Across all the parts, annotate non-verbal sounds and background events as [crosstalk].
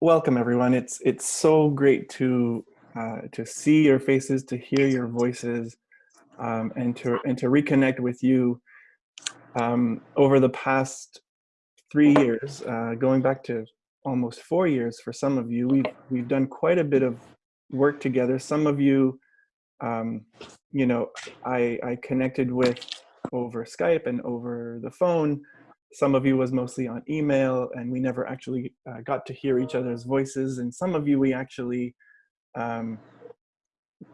welcome everyone. It's it's so great to uh, to see your faces, to hear your voices, um, and to and to reconnect with you um, over the past three years, uh, going back to almost four years for some of you. We've we've done quite a bit of work together. Some of you, um, you know, I I connected with over Skype and over the phone some of you was mostly on email and we never actually uh, got to hear each other's voices and some of you we actually um,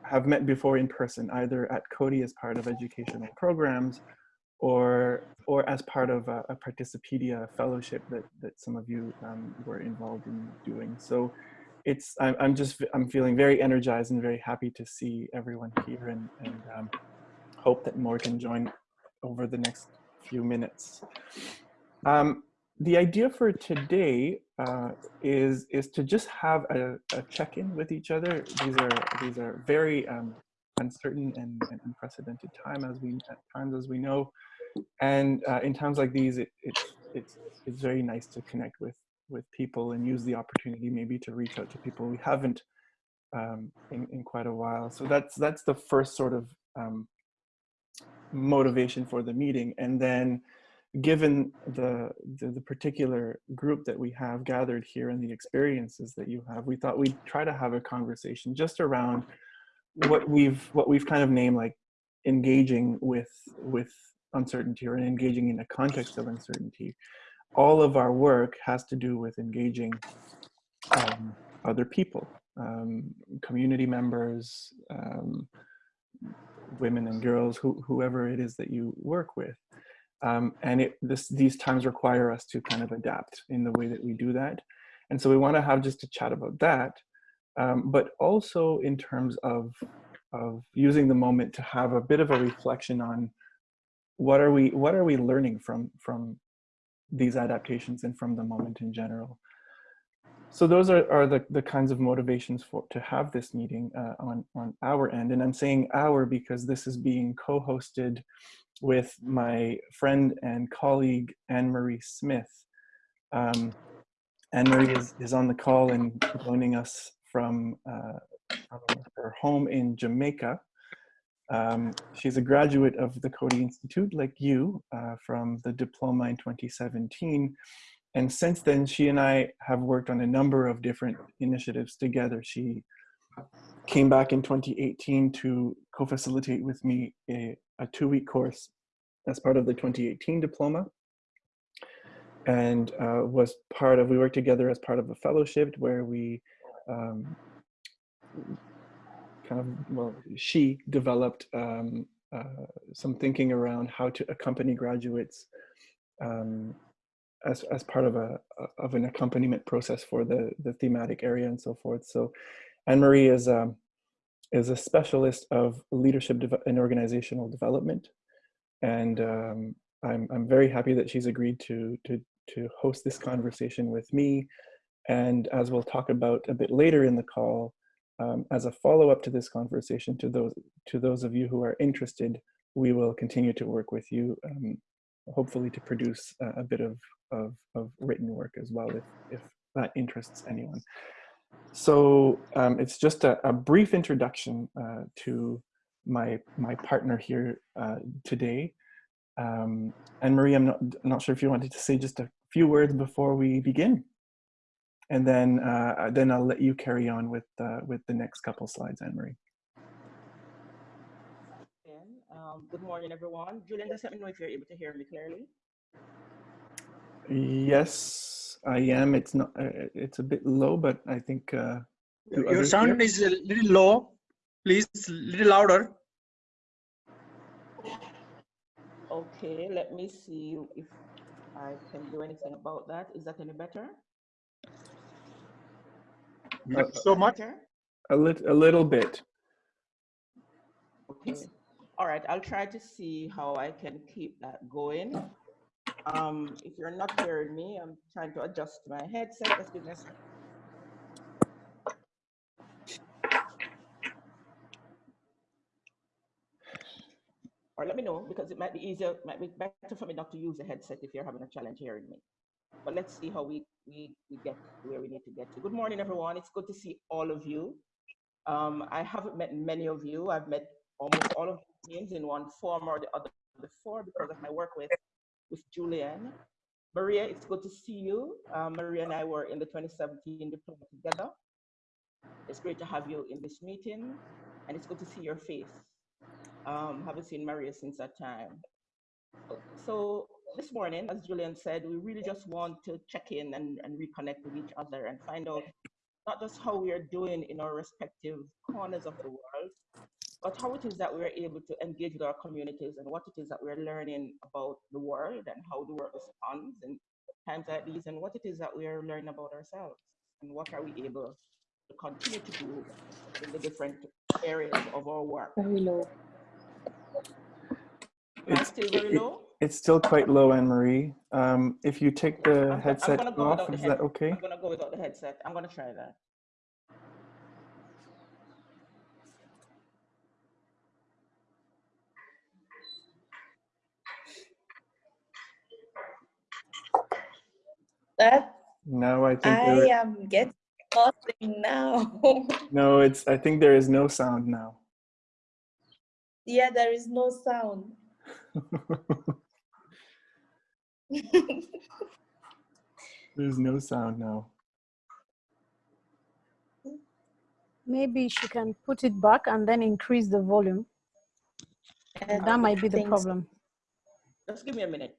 have met before in person either at Coady as part of educational programs or or as part of a, a Participedia fellowship that that some of you um, were involved in doing so it's I'm, I'm just I'm feeling very energized and very happy to see everyone here and, and um, hope that more can join over the next few minutes. Um, the idea for today uh, is is to just have a, a check-in with each other. These are these are very um, uncertain and, and, unprecedented time as we times as we know, and uh, in times like these, it, it, it's it's very nice to connect with with people and use the opportunity maybe to reach out to people we haven't um, in, in quite a while. So that's that's the first sort of um, motivation for the meeting, and then given the, the, the particular group that we have gathered here and the experiences that you have, we thought we'd try to have a conversation just around what we've what we've kind of named like engaging with with uncertainty or engaging in a context of uncertainty. All of our work has to do with engaging um, other people, um, community members, um, women and girls, who, whoever it is that you work with. Um, and it, this, these times require us to kind of adapt in the way that we do that. And so we want to have just a chat about that, um, but also in terms of, of using the moment to have a bit of a reflection on what are we, what are we learning from, from these adaptations and from the moment in general. So those are, are the, the kinds of motivations for to have this meeting uh, on, on our end. And I'm saying our because this is being co-hosted with my friend and colleague Anne-Marie Smith. Um, Anne-Marie is, is on the call and joining us from uh, her home in Jamaica. Um, she's a graduate of the Coady Institute, like you, uh, from the diploma in 2017. And since then, she and I have worked on a number of different initiatives together. She came back in 2018 to co-facilitate with me a, a two-week course as part of the 2018 diploma and uh, was part of, we worked together as part of a fellowship where we um, kind of, well, she developed um, uh, some thinking around how to accompany graduates um, as, as part of a of an accompaniment process for the, the thematic area and so forth. So Anne-Marie is, um, is a specialist of leadership and organizational development. And um, I'm, I'm very happy that she's agreed to, to, to host this conversation with me. And as we'll talk about a bit later in the call, um, as a follow-up to this conversation, to those, to those of you who are interested, we will continue to work with you, um, hopefully to produce a, a bit of, of, of, written work as well, if, if that interests anyone. So um, it's just a, a brief introduction uh, to my my partner here uh, today. Um, Anne-Marie, I'm not, not sure if you wanted to say just a few words before we begin. And then, uh, then I'll let you carry on with, uh, with the next couple slides, Anne-Marie. Um, good morning, everyone. Julian, just let me know if you're able to hear me clearly. Yes, I am. It's not. Uh, it's a bit low, but I think. Uh, Your sound hear? is a little low. Please, a little louder. Okay, let me see if I can do anything about that. Is that any better? Not so much. A, lit a little bit. Okay. All right, I'll try to see how I can keep that going. Um, if you're not hearing me, I'm trying to adjust my headset. Just give me a or let me know because it might be easier, might be better for me not to use a headset if you're having a challenge hearing me. but let's see how we, we, we get where we need to get to. Good morning, everyone. It's good to see all of you. Um, I haven't met many of you. I've met almost all of you in one form or the other before because of my work with, with Julian. Maria, it's good to see you. Uh, Maria and I were in the 2017 diploma together. It's great to have you in this meeting, and it's good to see your face. Um, haven't seen Maria since that time. So this morning, as Julian said, we really just want to check in and, and reconnect with each other and find out not just how we are doing in our respective corners of the world, but how it is that we're able to engage with our communities and what it is that we're learning about the world and how the world responds in times like these and what it is that we're learning about ourselves and what are we able to continue to do in the different areas of our work. Very low. It's, still very it- low? it's still quite low, Anne Marie. Um, if you take the I'm- I'm headset go off, the is head- that okay? I'm gonna go without the headset. I'm gonna try that. That No, I think I there, am getting nothing now. [laughs] no, it's, I think there is no sound now. yeah, there is no sound. [laughs] There's no sound now. Maybe she can put it back and then increase the volume. And That might be the things- problem. Just give me a minute.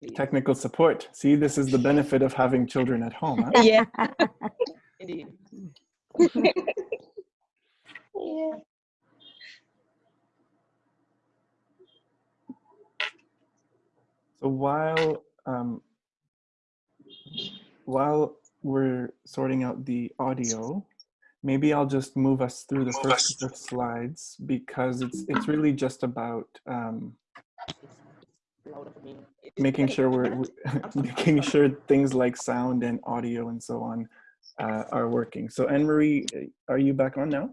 [laughs] please. Technical support. See, this is the benefit of having children at home. Huh? Yeah. [laughs] Indeed. yeah. [laughs] So while um, while we're sorting out the audio, maybe I'll just move us through the first couple of slides because it's it's really just about um, making sure we're, I'm we [laughs] sorry, making sure things like sound and audio and so on uh, are working. So Anne Marie, are you back on now?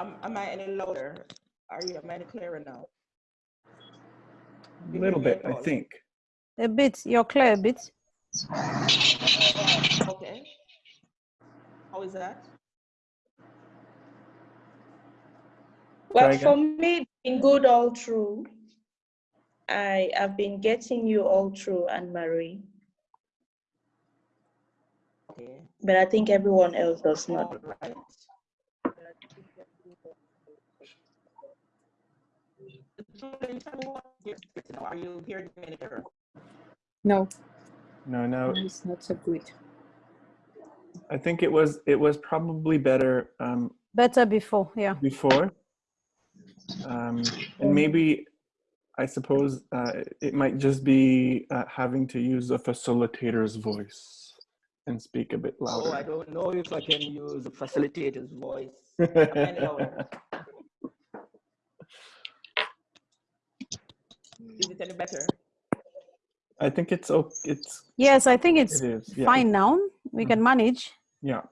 Am, am I any louder? Are you, am I any clearer now? A little bit, I think. A bit, you're clear a bit. Okay. How is that? Well, for me, it's been good all through. I have been getting you all through, Anne Marie, Okay. but I think everyone else does not. All right. Julian, tell me what you're getting now. Are you hearing me any clearer? No, No, no. it's not so good. I think it was it was probably better um, Better before, yeah. before. Um, and maybe, I suppose, uh, it might just be uh, having to use a facilitator's voice and speak a bit louder. Oh, I don't know if I can use a facilitator's voice. I? [laughs] Is it any better? I think it's okay. It's Yes, I think it's it is. Yeah. fine now. We can manage. Yeah.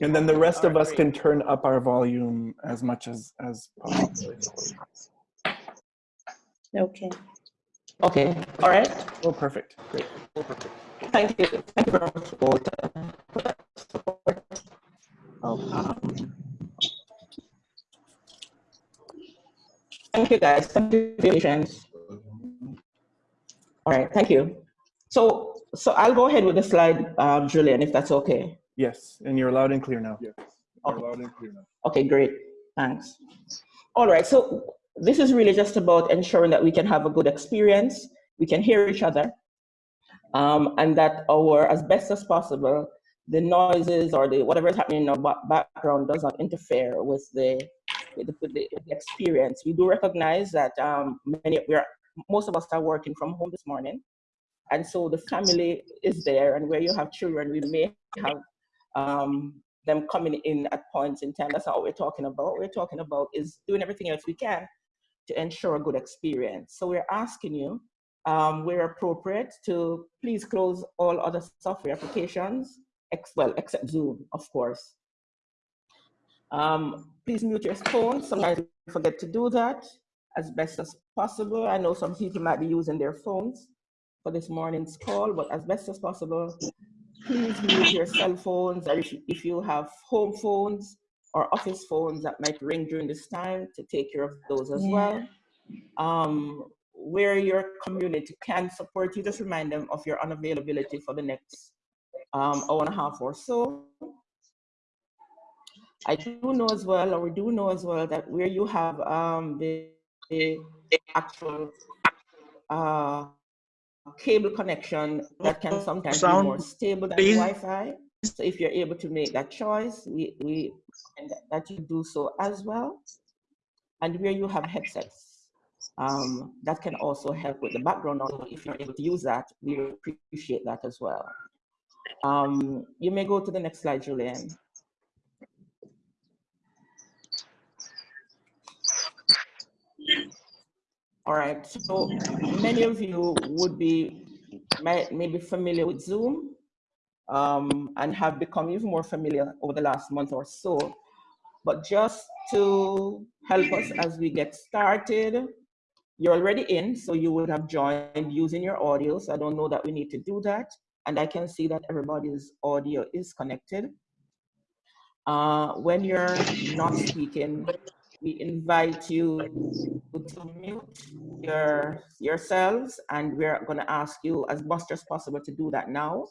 And then the Okay, rest of us great. can turn up our volume as much as as possible. I suppose. Okay. Okay, all right. Oh, perfect. Great. Thank you. Thank you very much for the that support. Oh, Um, Thank you, guys. Thank you for your patience. All right, thank you. So, so I'll go ahead with the slide, um, Julian, if that's okay. Yes, and you're loud and clear now. Yes. Okay. Okay, great. Thanks. All right. So this is really just about ensuring that we can have a good experience, we can hear each other, um, and that our, as best as possible, the noises or the whatever is happening in our background does not interfere with the with the, with the, experience. We do recognize that um, many we are most of us are working from home this morning, and so the family is there. And where you have children, we may have um, them coming in at points in time. That's not what we're talking about. What we're talking about is doing everything else we can to ensure a good experience. So we're asking you, um, where appropriate, to please close all other software applications, ex well, except Zoom, of course. Um, please mute your phone. Sometimes we forget to do that as best as possible. I know some people might be using their phones. for this morning's call, but as best as possible, please mute your cell phones if you have home phones or office phones that might ring during this time to take care of those as well. Um, where your community can support you, just remind them of your unavailability for the next um, hour and a half or so. I do know as well, or we do know as well, that where you have um, the, the actual uh, cable connection that can sometimes Sound, be more stable than. Wi-Fi. So if you're able to make that choice, we, we that you do so as well. And where you have headsets, um, that can also help with the background. Also, if you're able to use that, we appreciate that as well. Um, you may go to the next slide, Julian. All right, so many of you would be maybe familiar with Zoom um, and have become even more familiar over the last month or so. But just to help us as we get started, you're already in, so you would have joined using your audio. So I don't know that we need to do that. And I can see that everybody's audio is connected. Uh, when you're not speaking, we invite you to mute your yourselves and we're going to ask you as much as possible to do that now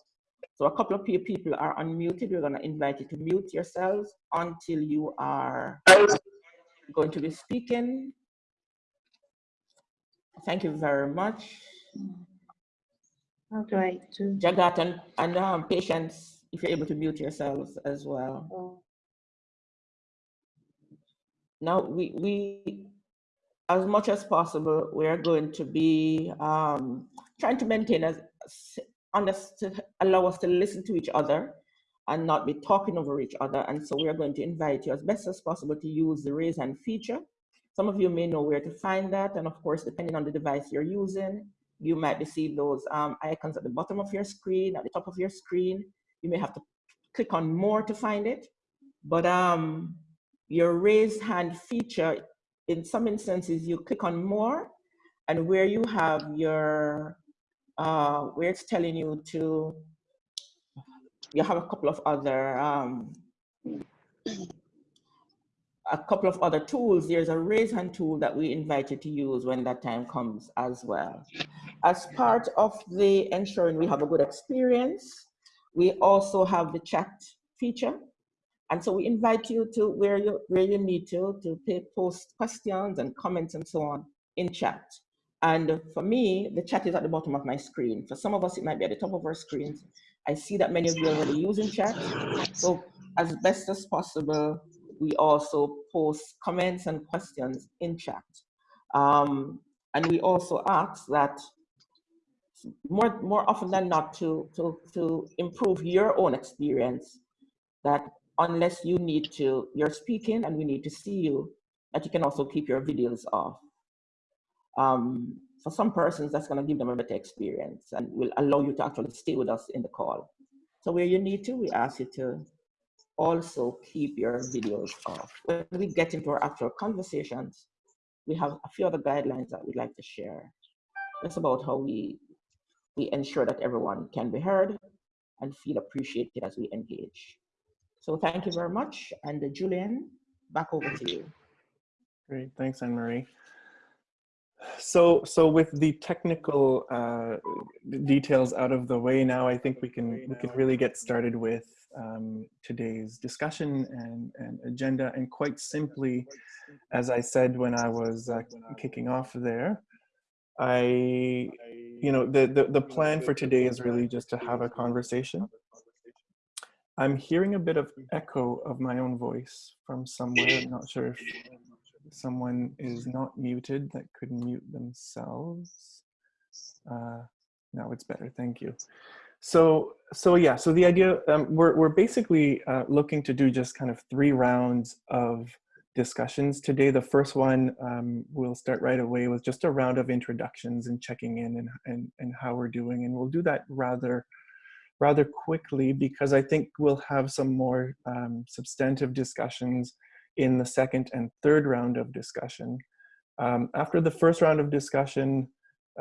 so a couple of people are unmuted. We're going to invite you to mute yourselves until you are going to be speaking. Thank you very much. How do I do? jagat and, and um, patience if you're able to mute yourselves as well. Oh, Now, we, we, as much as possible, we are going to be um, trying to maintain as, unders- to allow us to listen to each other and not be talking over each other. And so we are going to invite you as best as possible to use the raise hand feature. Some of you may know where to find that. And of course, depending on the device you're using, you might receive those um, icons at the bottom of your screen, at the top of your screen. You may have to click on more to find it. But um, your raise hand feature, in some instances, you click on more, and where you have your, uh, where it's telling you to, you have a couple of other, um, a couple of other tools. There's a raise hand tool that we invite you to use when that time comes as well. As part of the ensuring we have a good experience, we also have the chat feature. And so we invite you to where you where you need to to post questions and comments and so on in chat. And for me, the chat is at the bottom of my screen. For some of us, it might be at the top of our screens. I see that many of you are already using chat. So as best as possible, we also post comments and questions in chat. Um, and we also ask that more, more often than not to, to, to improve your own experience, that unless you need to, you're speaking and we need to see you, that you can also keep your videos off. Um, for some persons, that's going to give them a better experience and will allow you to actually stay with us in the call. So where you need to, we ask you to also keep your videos off. When we get into our actual conversations, we have a few other guidelines that we'd like to share. It's about how we, we ensure that everyone can be heard and feel appreciated as we engage. So thank you very much. And uh, Julian, back over to you. Great, thanks, Anne Marie. So, so with the technical uh, details out of the way now, I think we can we can really get started with um, today's discussion and, and agenda. And quite simply, as I said when I was uh, kicking off there, I, you know, the, the the plan for today is really just to have a conversation. I'm hearing a bit of echo of my own voice from somewhere. I'm not sure if someone is not muted that could mute themselves. Uh, now it's better, thank you. So, so yeah, so the idea, um, we're, we're basically uh, looking to do just kind of three rounds of discussions today. The first one, um, we'll start right away with just a round of introductions and checking in and, and, and how we're doing. And we'll do that rather rather quickly because I think we'll have some more um, substantive discussions in the second and third round of discussion. Um, after the first round of discussion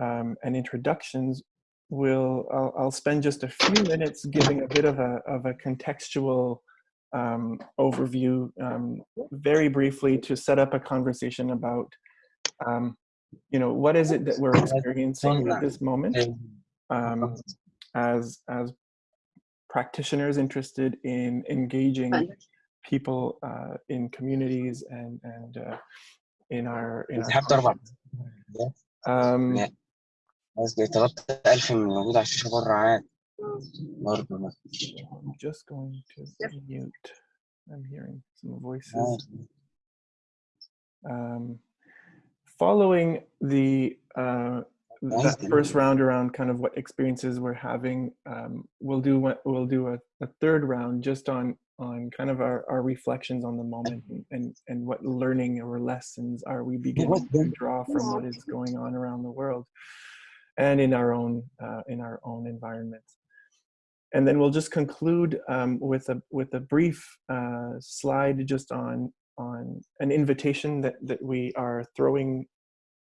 um, and introductions, we'll I'll, I'll spend just a few minutes giving a bit of a of a contextual um, overview, um, very briefly, to set up a conversation about, um, you know, what is it that we're experiencing at this moment um, as as practitioners interested in engaging people uh, in communities and and uh, in our in our سحبت أربع projects. um, لا. بس طلبت 1000 من موجود على الشاشة بره عادي برضه ما I'm just going to mute. I'm hearing some voices. عادي. Um, following the uh, that first round around kind of what experiences we're having, um, we'll do what we'll do a, a third round just on on kind of our, our reflections on the moment and, and and what learning or lessons are we beginning to draw from what is going on around the world and in our own uh, in our own environments and then we'll just conclude um, with a with a brief uh, slide just on on an invitation that that we are throwing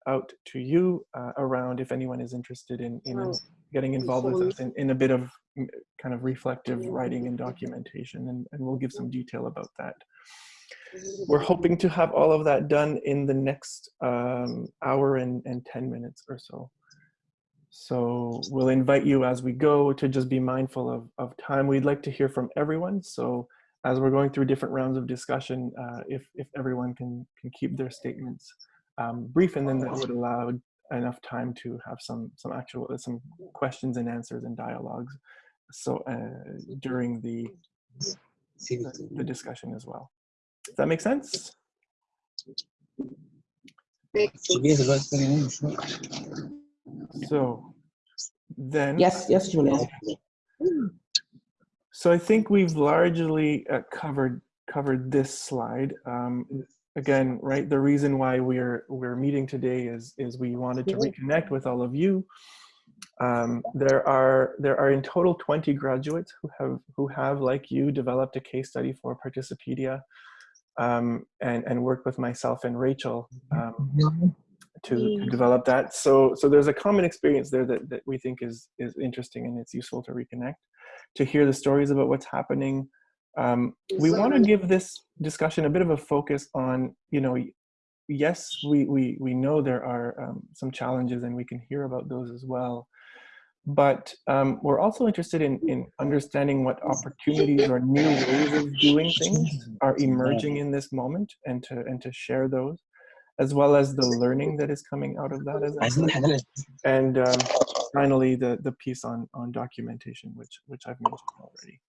out to you uh, around if anyone is interested in in getting involved with us in, in a bit of mm, kind of reflective writing and documentation and, and we'll give some detail about that we're hoping to have all of that done in the next um, hour and, and 10 minutes or so so we'll invite you as we go to just be mindful of, of time. We'd like to hear from everyone. So as we're going through different rounds of discussion, uh, if, if everyone can, can keep their statements um, brief and then that would allow enough time to have some some actual uh, some questions and answers and dialogues. So uh, during the, the, discussion as well. Does that make sense? So then yes yes Julian. so i think we've largely uh, covered covered this slide. Um, again, right, the reason why we're we're meeting today is is we wanted to reconnect with all of you. Um, there are there are in total 20 graduates who have who have like you developed a case study for Participedia um, and and worked with myself and Rachel um, to, to develop that. So so there's a common experience there that, that we think is is interesting and it's useful to reconnect, to hear the stories about what's happening. Um, we want to give this discussion a bit of a focus on, you know, yes, we, we, we know there are um, some challenges and we can hear about those as well. But um, we're also interested in, in understanding what opportunities or new ways of doing things are [laughs] emerging in this moment and to, and to share those, as well as the learning that is coming out of that. As [laughs] and um, finally, the, the piece on, on documentation, which, which I've mentioned already.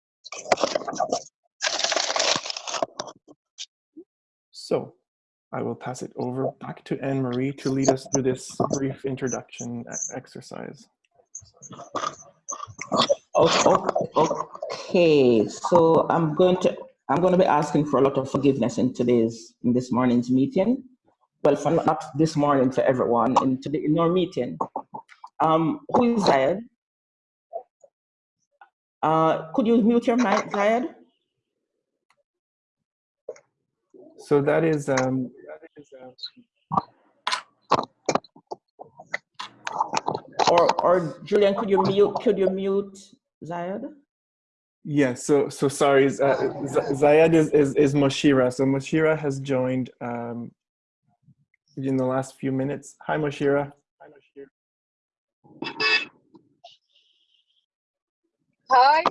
So I will pass it over back to Anne Marie to lead us through this brief introduction exercise. Okay, so I'm going to, I'm going to be asking for a lot of forgiveness in today's, in this morning's meeting. Well, for not this morning for everyone, in today, in our meeting. Um, who is Zayed? Uh, could you mute your mic, Zayed? So that is um, that is, Or, or Julian, could you mute, could you mute Zayed? Yeah, so so sorry, uh, Zayed is, is is Moshira. So Moshira has joined um, in the last few minutes. Hi, Moshira. Hi, Moshira. Hi.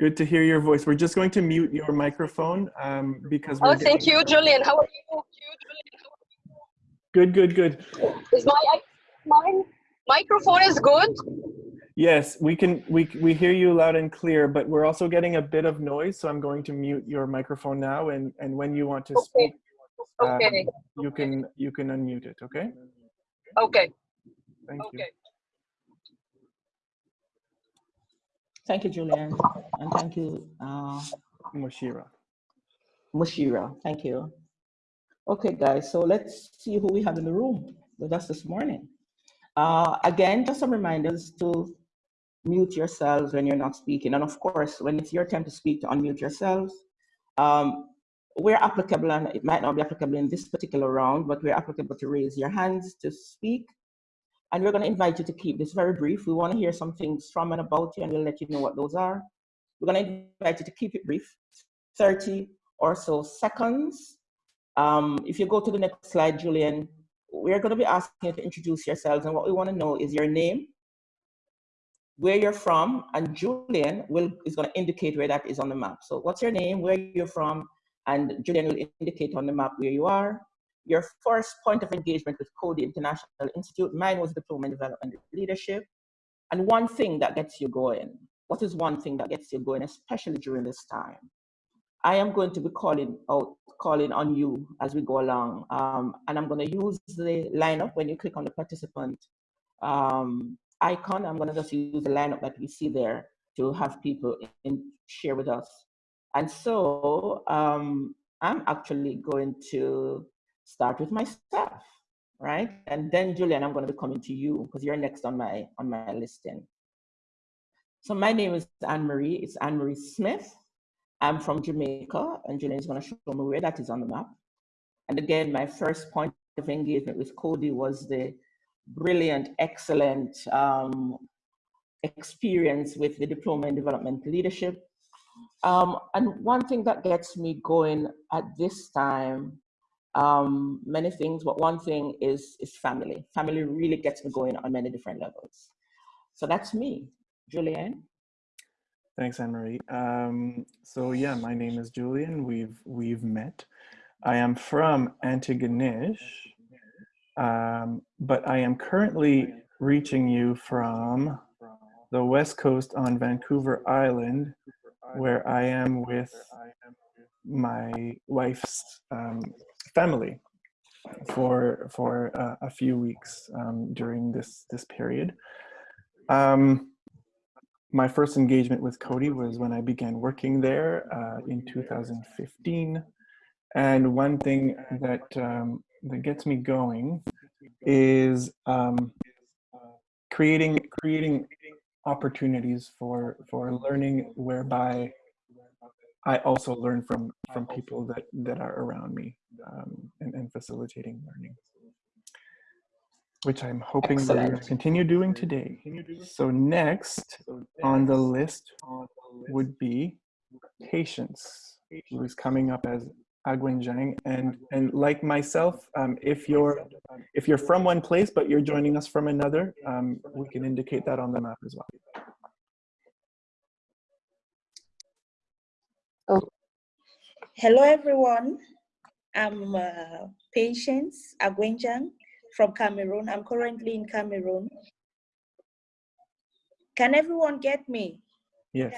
Good to hear your voice. We're just going to mute your microphone um, because Oh, thank you, Julian. How are you? Good, good, good. Is my my microphone is good? Yes, we can. We we hear you loud and clear, but we're also getting a bit of noise. So I'm going to mute your microphone now, and and when you want to speak, um, Okay. you can you can unmute it. Okay. Okay. Thank you. Thank you, Julian, and thank you, uh, Moshira. Mushira. Thank you. Okay, guys, so let's see who we have in the room with us this morning. Uh, again, just some reminders to mute yourselves when you're not speaking. And of course, when it's your time to speak, to unmute yourselves. Um, we're applicable, and it might not be applicable in this particular round, but we're applicable to raise your hands to speak. And we're going to invite you to keep this very brief. We want to hear some things from and about you, and we'll let you know what those are. We're going to invite you to keep it brief, 30 or so seconds. Um, if you go to the next slide, Julian, we're going to be asking you to introduce yourselves, and what we want to know is your name, where you're from, and Julian will is going to indicate where that is on the map. So what's your name, where you're from, and Julian will indicate on the map where you are. Your first point of engagement with Coady International Institute, mine was Diploma in Development Leadership. And one thing that gets you going, what is one thing that gets you going, especially during this time? I am going to be calling out, calling on you as we go along. Um, and I'm going to use the lineup when you click on the participant um, icon. I'm going to just use the lineup that we see there to have people in, share with us. And so um, I'm actually going to start with myself, right? And then Julian, I'm going to be coming to you because you're next on my on my listing. So my name is Anne Marie. It's Anne Marie Smith. I'm from Jamaica, and Julian is going to show me where that is on the map. And again, my first point of engagement with Coady was the brilliant, excellent um, experience with the Diploma in Development Leadership. Um, and one thing that gets me going at this time, um, many things, but one thing is, is family. Family really gets me going on many different levels. So that's me, Julian. Thanks, Anne-Marie. Um, so yeah, my name is Julian. We've we've met. I am from Antigonish, um, but I am currently reaching you from the west coast on Vancouver Island, where I am with my wife's um, family for for uh, a few weeks um, during this this period. Um, my first engagement with Coady was when I began working there uh, in 2015. And one thing that, um, that gets me going is um, creating, creating opportunities for, for learning whereby I also learn from, from people that, that are around me um, and, and facilitating learning which I'm hoping that we'll continue doing today. So next on the list would be Patience, who is coming up as Agwenjang. And, and like myself, um, if, you're, if you're from one place, but you're joining us from another, um, we can indicate that on the map as well. Hello, everyone. I'm uh, Patience Agwenjang from Cameroon. I'm currently in Cameroon. Can everyone get me? Yes.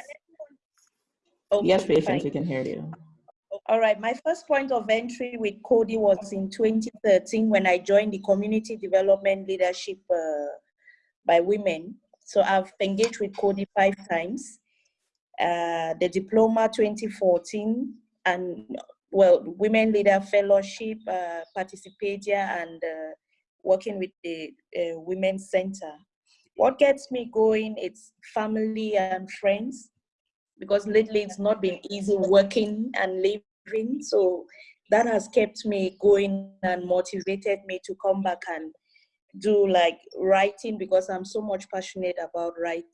Okay, yes, patience, fine. we can hear you. All right, my first point of entry with Coady was in 2013 when I joined the Community Development Leadership uh, by Women. So I've engaged with Coady five times. Uh, the Diploma 2014 and well, Women Leader Fellowship, uh, Participedia, and uh, working with the uh, Women's Center. What gets me going, it's family and friends because lately it's not been easy working and living. So that has kept me going and motivated me to come back and do like writing because I'm so much passionate about writing.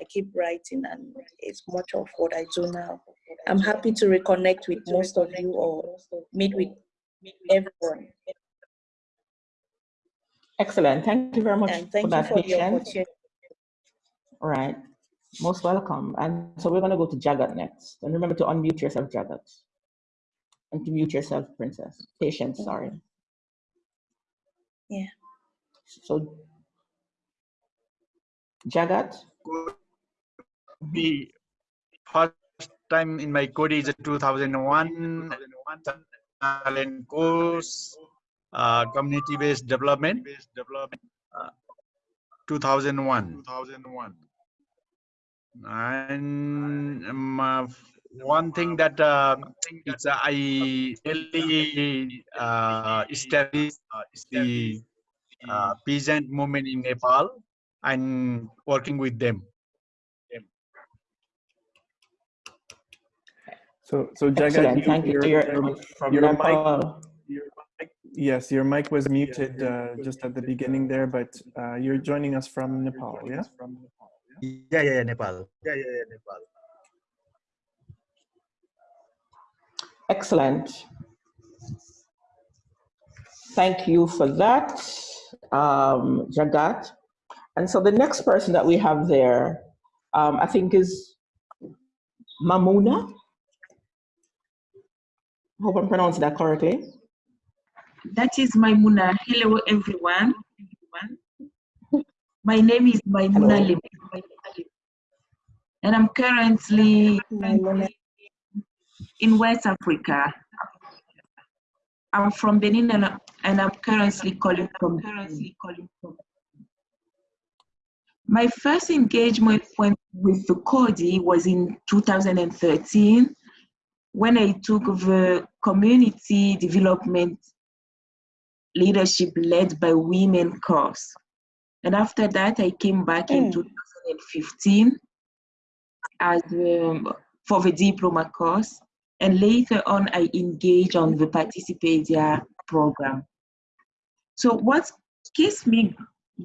I keep writing and it's much of what I do now. I'm happy to reconnect with most of you or meet with everyone. Excellent. Thank you very much And for thank you that for the patience. opportunity. All right. Most welcome. And so we're going to go to Jagat next. And remember to unmute yourself, Jagat. And to mute yourself, Princess. Patience, sorry. Yeah. So, Jagat, The first time in my code is 2001 talent course, uh, community-based development, uh, 2001. 2001. And um, uh, one thing that uh, it's, uh, I really uh, established the uh, peasant movement in Nepal and working with them. So, so Jagat, excellent. you, Thank you. your, your, from your mic, Nepal. your mic, Yes, your mic was muted uh, just at the beginning there, but uh, you're joining us from Nepal, yeah? Yeah, yeah, yeah, Nepal. Yeah, yeah, yeah, Nepal. Excellent. Thank you for that, um, Jagat. And so the next person that we have there, um, I think is Mamuna. Hope I'm pronouncing that correctly. That is Maimuna. Hello, everyone. My name is Maimuna. Lim, and I'm currently in West Africa. I'm from Benin, and, and I'm currently calling from. Currently calling from. My first engagement with the Coady was in 2013 when I took the community development leadership led by women course. And after that, I came back in 2015 as um, for the diploma course. And later on, I engaged on the Participedia program. So what keeps me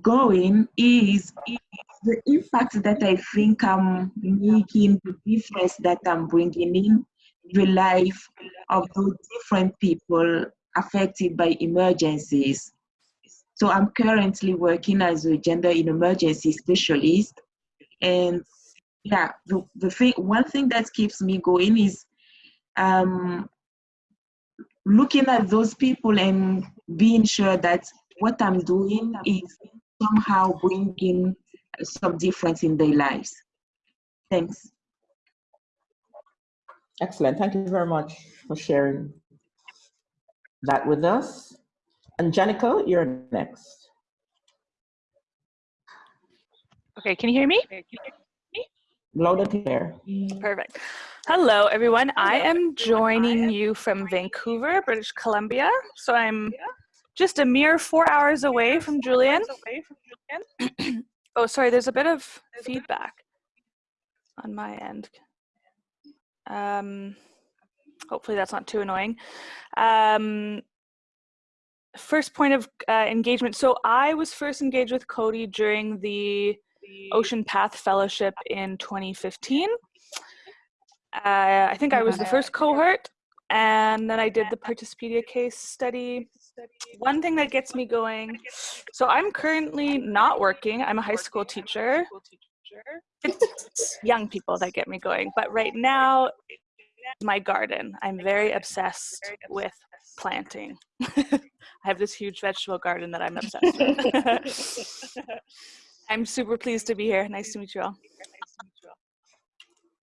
going is, is the impact that I think I'm making, the difference that I'm bringing in the life of those different people affected by emergencies. So I'm currently working as a gender in emergency specialist. And yeah, the, the thing, one thing that keeps me going is um, looking at those people and being sure that what I'm doing is somehow bringing some difference in their lives. Thanks. Excellent. Thank you very much for sharing that with us. And Janica, you're next. Okay, can you hear me? Loud and clear. Perfect. Hello, everyone. I am joining you from Vancouver, British Columbia. So I'm just a mere four hours away from Julian. [clears throat] oh, sorry, there's a bit of feedback on my end. Um, hopefully that's not too annoying. Um, first point of uh, engagement. So I was first engaged with Coady during the Ocean Path Fellowship in 2015. Uh, I think I was the first cohort, and then I did the Participedia case study. One thing that gets me going, so I'm currently not working. I'm a high school teacher. It's young people that get me going, but right now, my garden. I'm very obsessed with planting. [laughs] I have this huge vegetable garden that I'm obsessed with. [laughs] I'm super pleased to be here. Nice to meet you all.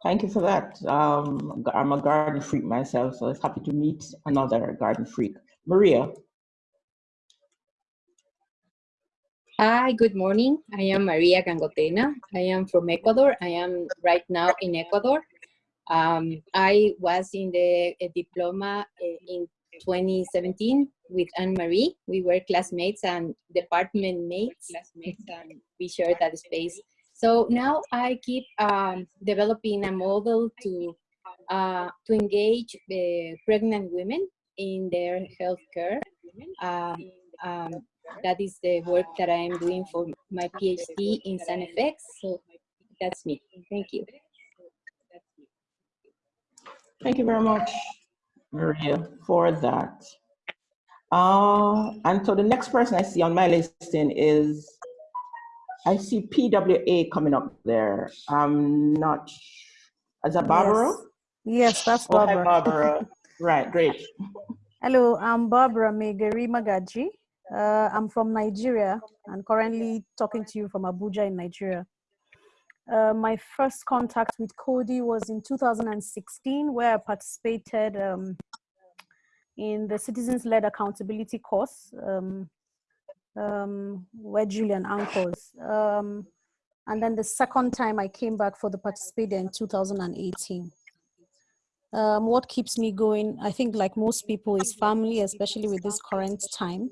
Thank you for that. Um, I'm a garden freak myself, so it's happy to meet another garden freak. Maria. Hi, good morning. I am Maria Gangotena. I am from Ecuador. I am right now in Ecuador. Um, I was in the uh, diploma uh, in 2017 with Anne-Marie. We were classmates and department mates. Classmates and we shared that space. So now I keep um, developing a model to uh, to engage uh, pregnant women in their healthcare. Um, um, that is the work that I am doing for my PhD in sound effects. So that's me. Thank you. Thank you very much, Maria, for that. Uh, and so the next person I see on my listing is, I see PWA coming up there. I'm not, is that Barbara? Yes, that's Oh, hi, Barbara. Barbara. [laughs] Right, great. Hello, I'm Barbara Megeri Magaji. Uh, I'm from Nigeria and currently talking to you from Abuja in Nigeria. Uh, my first contact with Coady was in 2016, where I participated um, in the Citizens-Led Accountability course, um, um, where Julian anchors. Um, and then the second time I came back for the Participedia in 2018. Um, what keeps me going, I think like most people, is family, especially with this current time.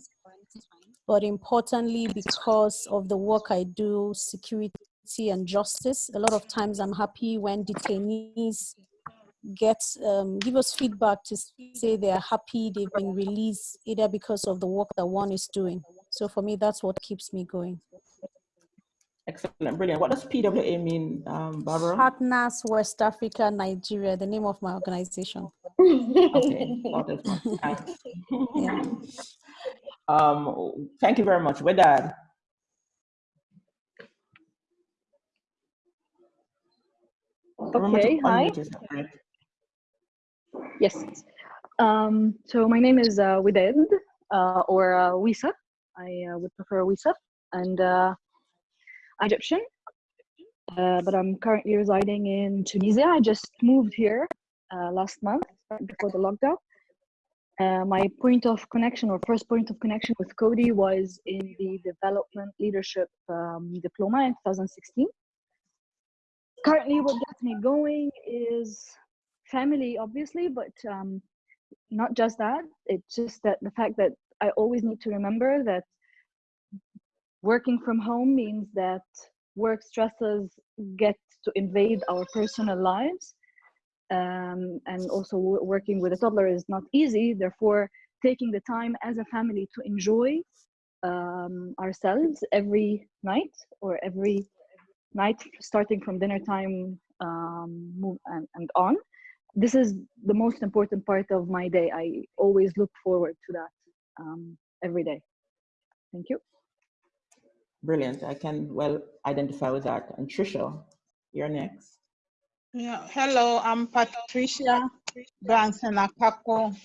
But importantly, because of the work I do, security and justice, a lot of times I'm happy when detainees get um, give us feedback to say they are happy they've been released either because of the work that one is doing. So for me, that's what keeps me going. Excellent, brilliant. What does PWA mean, um, Barbara? Partners West Africa, Nigeria, the name of my organization. [laughs] Okay, [laughs] Yeah. Um, thank you very much. Remember to Okay, hi. unmute yourself, right? Yes. Um, so my name is uh, Wided, uh, or uh, Wisa. I uh, would prefer Wisa, and uh, I'm Egyptian, uh, but I'm currently residing in Tunisia. I just moved here uh, last month before the lockdown. Uh, my point of connection, or first point of connection with Coady, was in the Development Leadership um, Diploma in 2016 currently what gets me going is family obviously but um, not just that. It's just that the fact that i always need to remember that working from home means that work stresses get to invade our personal lives um, and also working with a toddler is not easy therefore taking the time as a family to enjoy um, ourselves every night or every night starting from dinner time um, and, and on this is the most important part of my day i always look forward to that um, every day thank you Brilliant. I can well identify with that. And Trisha, you're next. Yeah, hello, I'm Patricia Branson Akako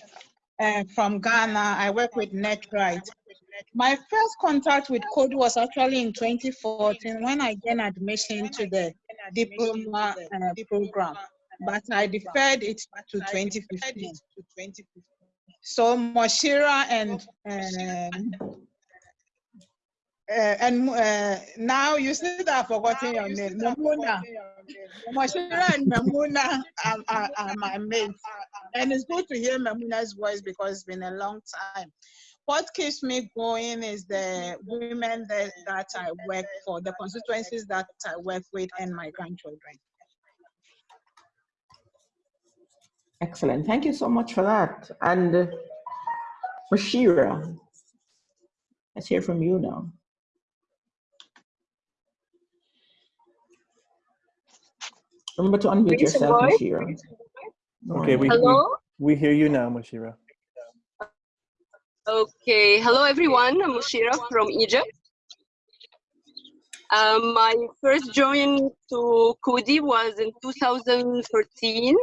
uh, from Ghana. I work with NetRight. My first contact with Coady was actually in 2014 when I gained admission to the diploma uh, program, but I deferred it to 2015. So Moshira and um, uh, and uh, now you see that I've forgotten your name, Mamuna. Moshira and Mamuna are, are, are my mates. And it's good to hear Mamuna's voice because it's been a long time. What keeps me going is the women that, that I work for, the constituencies that I work with, and my grandchildren. Excellent. Thank you so much for that. And uh, Bashira, let's hear from you now. Remember to unmute Raise yourself, voice. Bashira. Okay, we, we, Hello? we hear you now, Mashira. Okay, hello everyone. I'm Mushira from Egypt. Um, my first join to Coady was in 2013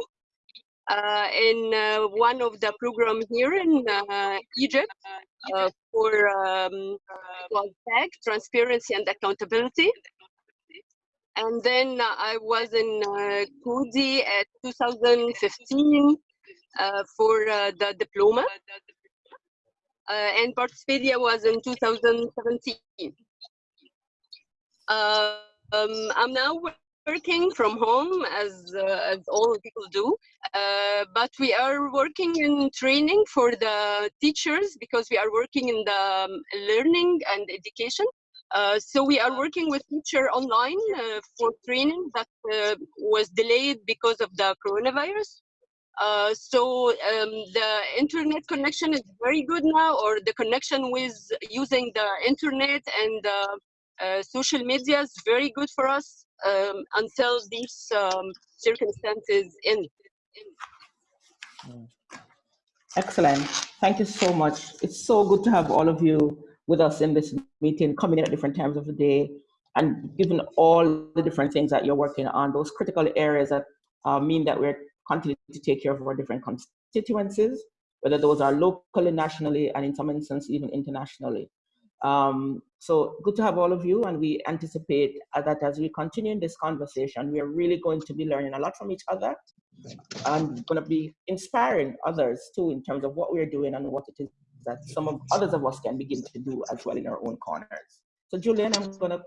uh, in uh, one of the program here in uh, Egypt uh, for um, was TAG, transparency and accountability. And then I was in uh, Coady at 2015 uh, for uh, the diploma. Uh, and Participedia was in 2017. Uh, um, I'm now working from home as, uh, as all people do, uh, but we are working in training for the teachers because we are working in the um, learning and education. Uh, so we are working with teacher online uh, for training that uh, was delayed because of the coronavirus. Uh, so um, the internet connection is very good now, or the connection with using the internet and uh, social media is very good for us um, until these um, circumstances end. Excellent. Thank you so much. It's so good to have all of you with us in this meeting, coming in at different times of the day, and given all the different things that you're working on, those critical areas that uh, mean that we're continuing to take care of our different constituencies, whether those are locally, nationally, and in some instances, even internationally. Um, so good to have all of you, and we anticipate that as we continue in this conversation, we are really going to be learning a lot from each other and going to be inspiring others too in terms of what we're doing and what it is that some of others of us can begin to do as well in our own corners. So Julian, I'm going to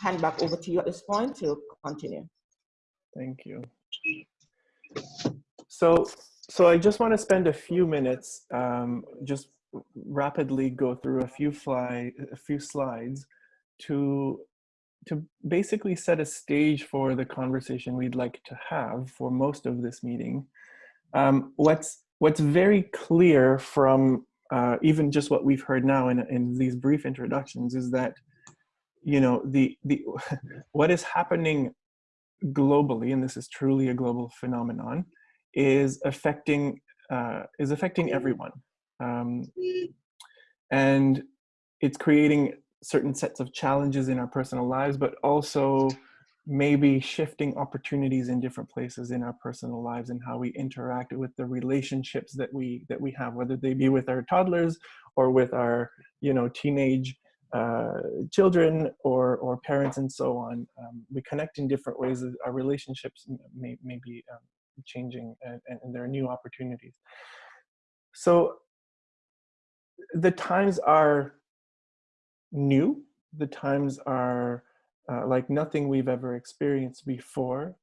hand back over to you at this point to continue. Thank you. So, so I just want to spend a few minutes, um, just rapidly go through a few fly, a few slides to to basically set a stage for the conversation we'd like to have for most of this meeting, um, what's what's very clear from uh, even just what we've heard now in, in these brief introductions is that you know the the [laughs] what is happening globally, and this is truly a global phenomenon, is affecting uh, is affecting everyone, um, and it's creating certain sets of challenges in our personal lives, but also maybe shifting opportunities in different places in our personal lives and how we interact with the relationships that we that we have, whether they be with our toddlers or with our you know teenage uh, children or or parents and so on. Um, we connect in different ways. Our relationships may may be um, changing, and, and there are new opportunities. So the times are new. The times are uh, like nothing we've ever experienced before.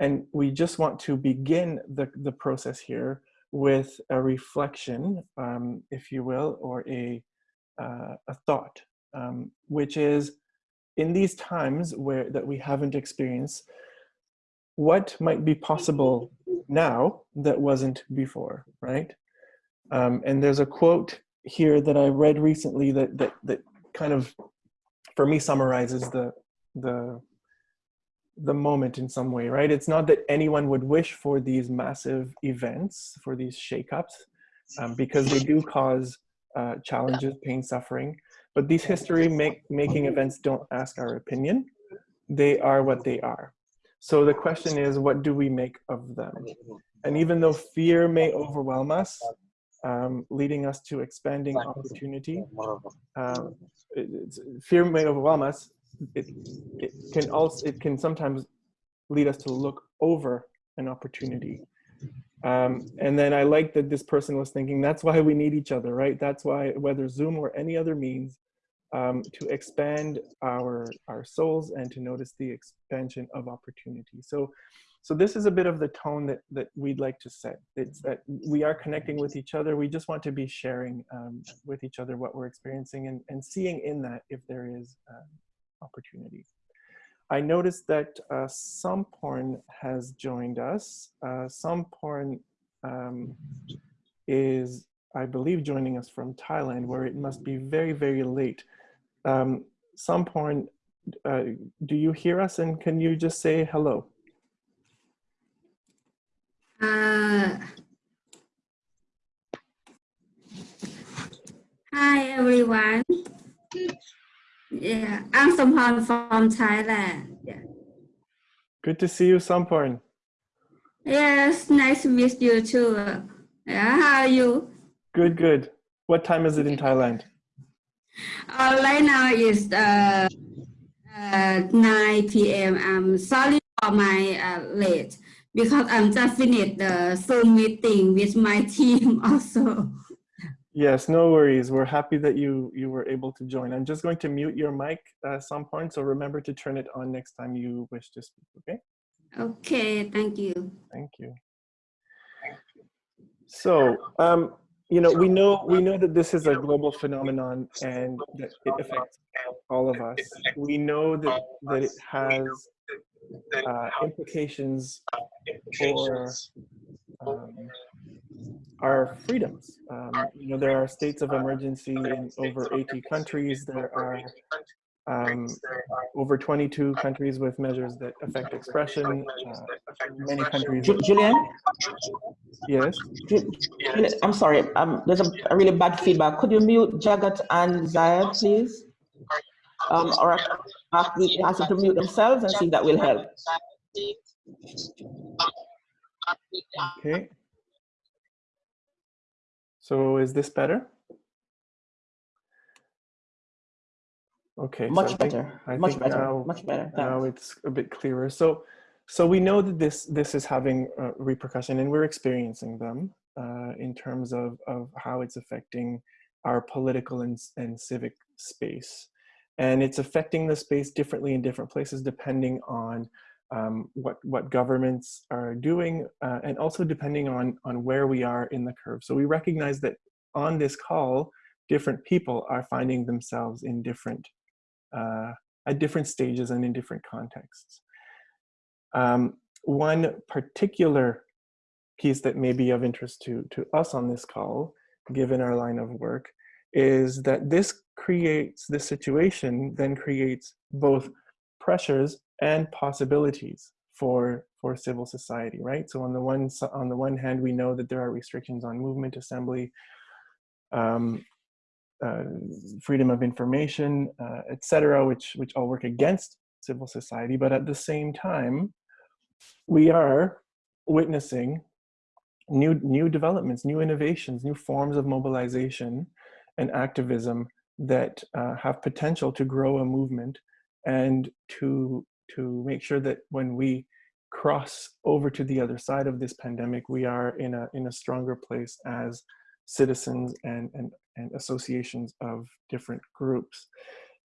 And we just want to begin the, the process here with a reflection, um, if you will, or a, uh, a thought, um, which is in these times where that we haven't experienced, what might be possible now that wasn't before, right? Um, and there's a quote here that I read recently that that that kind of, for me, summarizes the the the moment in some way, right? It's not that anyone would wish for these massive events, for these shakeups, um, because they do cause uh, challenges, pain, suffering. But these history make, making events don't ask our opinion. They are what they are. So the question is, what do we make of them? And even though fear may overwhelm us, um, leading us to expanding opportunity, uh, fear may overwhelm us. It, it can also it can sometimes lead us to look over an opportunity. Um, and then I like that this person was thinking that's why we need each other, right? That's why whether Zoom or any other means um, to expand our our souls and to notice the expansion of opportunity. So so this is a bit of the tone that, that we'd like to set. It's that we are connecting with each other. We just want to be sharing um, with each other what we're experiencing and, and seeing in that if there is uh, opportunity. I noticed that uh, Samporn has joined us. Uh, Samporn um, is, I believe, joining us from Thailand, where it must be very, very late. Um, Samporn, uh, do you hear us and can you just say hello? Uh, hi everyone. Yeah, I'm Sampan from Thailand. Yeah. Good to see you, Samporn. Yes, nice to meet you too. Yeah, how are you? Good, good. What time is it in Thailand? Uh, right now is uh, uh, 9 p.m. I'm sorry for my uh, late because I'm just finished the Zoom meeting with my [laughs] team also. Yes, no worries. We're happy that you you were able to join. I'm just going to mute your mic at some point, so remember to turn it on next time you wish to speak, okay? Okay, thank you. Thank you. So, um, you know, we know we know that this is a global phenomenon and that it affects all of us. We know that that it has uh, implications for um, our freedoms. Um, you know, there are states of emergency in over 80 countries. There are um, over 22 countries with measures that affect expression. Uh, many countries. Julian? Yes? Julian, I'm sorry, um, there's a, a, really bad feedback. Could you mute Jagat and Zaya, please? Um, or ask, ask them to mute themselves and see if that will help. Okay. So is this better? Okay. Much so better. Think, much better. Now, much better. Thanks. Now it's a bit clearer. So, so we know that this this is having a repercussion, and we're experiencing them uh, in terms of of how it's affecting our political and and civic space, and it's affecting the space differently in different places depending on um, what what governments are doing, uh, and also depending on on where we are in the curve. So we recognize that on this call, different people are finding themselves in different uh, at different stages and in different contexts. Um, one particular piece that may be of interest to, to us on this call, given our line of work, is that this creates, this situation then creates both pressures and possibilities for, for civil society, right? So on the, one, on the one hand, we know that there are restrictions on movement, assembly, um, uh, freedom of information, uh, etc., which, which all work against civil society. But at the same time, we are witnessing new, new developments, new innovations, new forms of mobilization and activism that uh, have potential to grow a movement and to, to make sure that when we cross over to the other side of this pandemic, we are in a, in a stronger place as citizens and, and, and associations of different groups.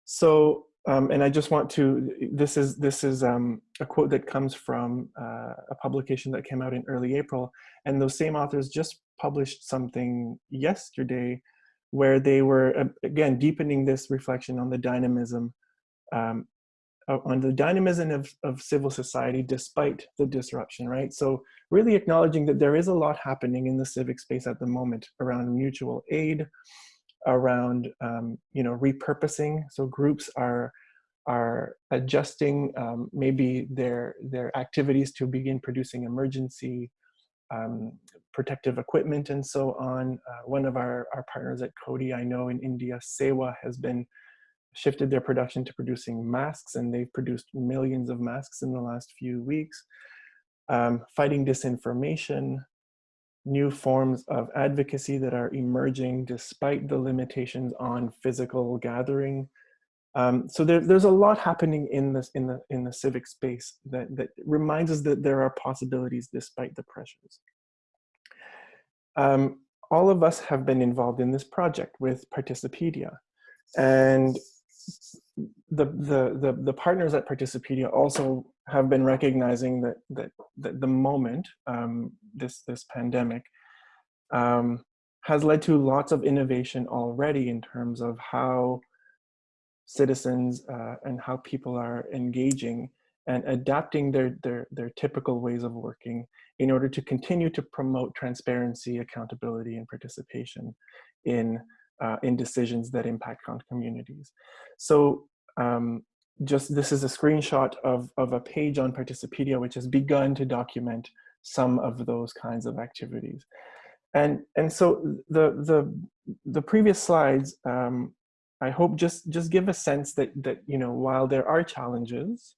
So, um, and I just want to, this is, this is um, a quote that comes from uh, a publication that came out in early April, and those same authors just published something yesterday where they were, uh, again, deepening this reflection on the dynamism um, on the dynamism of, of civil society despite the disruption, right? So really acknowledging that there is a lot happening in the civic space at the moment around mutual aid, around um, you know repurposing. So groups are are adjusting um, maybe their their activities to begin producing emergency um, protective equipment and so on. Uh, one of our, our partners at Coady, I know in India, Sewa has been shifted their production to producing masks and they've produced millions of masks in the last few weeks. Um, fighting disinformation, new forms of advocacy that are emerging despite the limitations on physical gathering. Um, so there, there's a lot happening in this in the in the civic space that, that reminds us that there are possibilities despite the pressures. Um, all of us have been involved in this project with Participedia. And the, the, the, the partners at Participedia also have been recognizing that, that, that the moment, um, this, this pandemic, um, has led to lots of innovation already in terms of how citizens uh, and how people are engaging and adapting their, their, their typical ways of working in order to continue to promote transparency, accountability, and participation in uh, in decisions that impact on communities. So um, just this is a screenshot of, of a page on Participedia which has begun to document some of those kinds of activities. And, and so the, the, the previous slides, um, I hope just, just give a sense that, that, you know, while there are challenges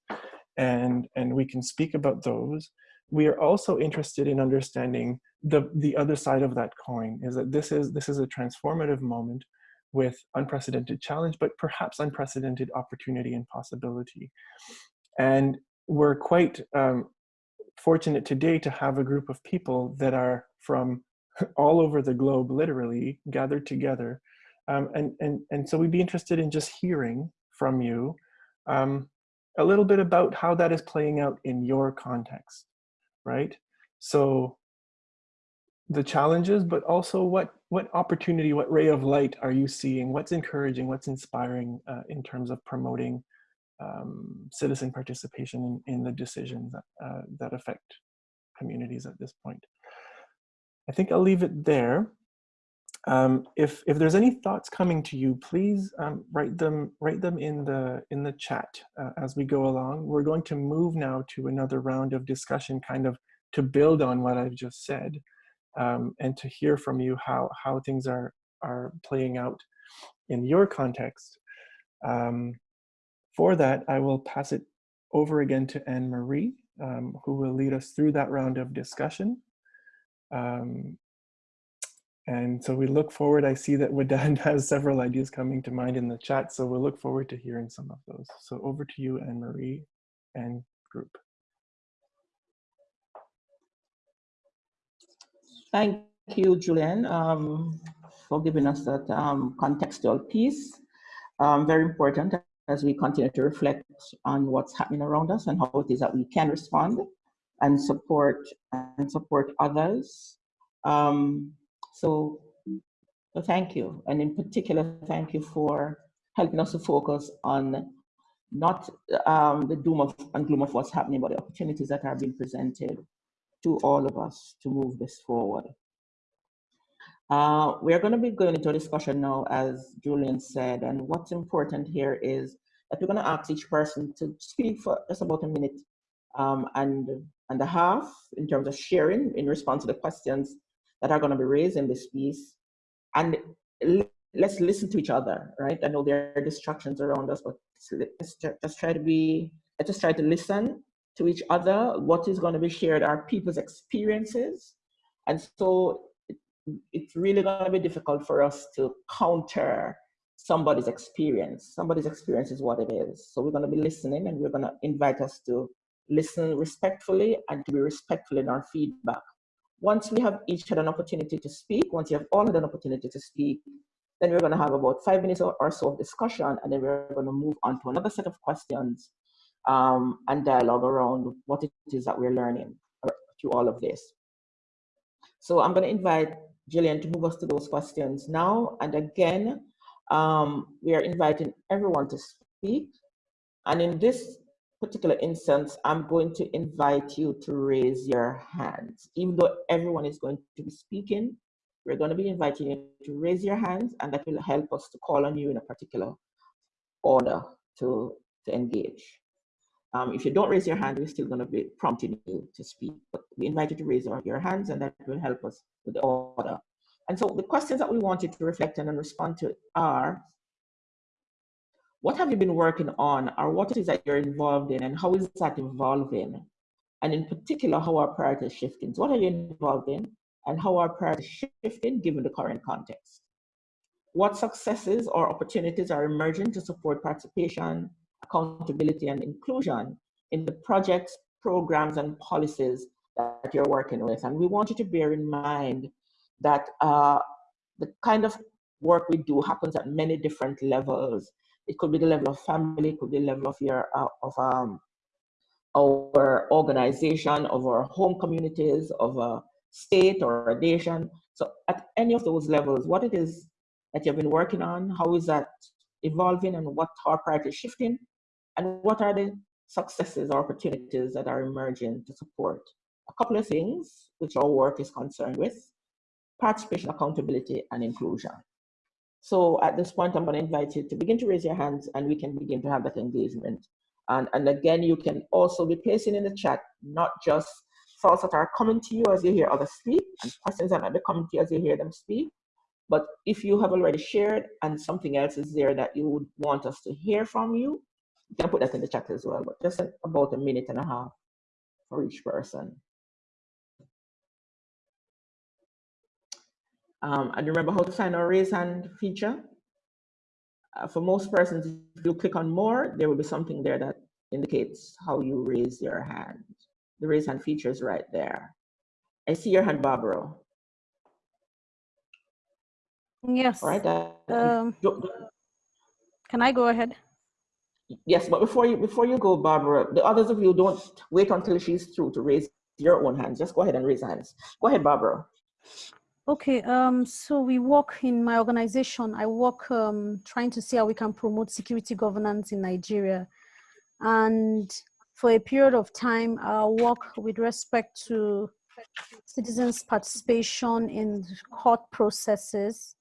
and, and we can speak about those, we are also interested in understanding the, the other side of that coin is that this is, this is a transformative moment with unprecedented challenge, but perhaps unprecedented opportunity and possibility. And we're quite um, fortunate today to have a group of people that are from [laughs] all over the globe, literally, gathered together. Um, and, and, and so we'd be interested in just hearing from you um, a little bit about how that is playing out in your context right? So the challenges, but also what, what opportunity, what ray of light are you seeing? What's encouraging, what's inspiring uh, in terms of promoting um, citizen participation in, in the decisions that, uh, that affect communities at this point? I think I'll leave it there. Um, if if there's any thoughts coming to you, please um, write them write them in the in the chat uh, as we go along. We're going to move now to another round of discussion, kind of to build on what I've just said, um, and to hear from you how how things are are playing out in your context. Um, for that, I will pass it over again to Anne Marie, um, who will lead us through that round of discussion. Um, and so we look forward, I see that Wadad [laughs] has several ideas coming to mind in the chat, so we'll look forward to hearing some of those. So over to you, Anne-Marie and group. Thank you, Julian, um, for giving us that um, contextual piece. Um, very important as we continue to reflect on what's happening around us and how it is that we can respond and support and support others. Um, so, so thank you. And in particular, thank you for helping us to focus on not um, the doom of, and gloom of what's happening, but the opportunities that are being presented to all of us to move this forward. Uh, we are going to be going into a discussion now, as Julian said, and what's important here is that we're going to ask each person to speak for just about a minute um, and, and a half in terms of sharing in response to the questions that are going to be raised in this piece. And let's listen to each other, right? I know there are distractions around us, but let's just try to be, let's just try to listen to each other. What is going to be shared are people's experiences. And so it's really going to be difficult for us to counter somebody's experience. Somebody's experience is what it is. So we're going to be listening and we're going to invite us to listen respectfully and to be respectful in our feedback. Once we have each had an opportunity to speak, once you have all had an opportunity to speak, then we're going to have about five minutes or, so of discussion, and then we're going to move on to another set of questions um, and dialogue around what it is that we're learning through all of this. So I'm going to invite Jillian to move us to those questions now. And again, um, we are inviting everyone to speak. And in this particular instance, I'm going to invite you to raise your hands. Even though everyone is going to be speaking, we're going to be inviting you to raise your hands and that will help us to call on you in a particular order to, to engage. Um, if you don't raise your hand, we're still going to be prompting you to speak. But we invite you to raise your hands and that will help us with the order. And so the questions that we wanted to reflect on and respond to are, what have you been working on or what it is that you're involved in and how is that evolving? And in particular, how are priorities shifting? So what are you involved in and how are priorities shifting given the current context? What successes or opportunities are emerging to support participation, accountability, and inclusion in the projects, programs, and policies that you're working with? And we want you to bear in mind that uh, the kind of work we do happens at many different levels. It could be the level of family, it could be the level of your uh, of um, our organization, of our home communities, of a state or a nation. So at any of those levels, what it is that you've been working on, how is that evolving and what are priorities shifting, and what are the successes or opportunities that are emerging to support a couple of things which our work is concerned with participation, accountability, and inclusion. So at this point, I'm going to invite you to begin to raise your hands and we can begin to have that engagement. And, and again, you can also be placing in the chat, not just thoughts that are coming to you as you hear others speak and questions that might be coming to you as you hear them speak. But if you have already shared and something else is there that you would want us to hear from you, you can put that in the chat as well, but just about a minute and a half for each person. Um, and remember how to find our raise hand feature. Uh, for most persons, if you click on more, there will be something there that indicates how you raise your hand. The raise hand feature is right there. I see your hand, Barbara. Yes. All right. Uh, um, can I go ahead? Yes, but before you before you go, Barbara, the others of you don't wait until she's through to raise your own hands. Just go ahead and raise hands. Go ahead, Barbara. Okay, um, so we work in my organization. I work um, trying to see how we can promote security governance in Nigeria. And for a period of time, I work with respect to citizens' participation in court processes,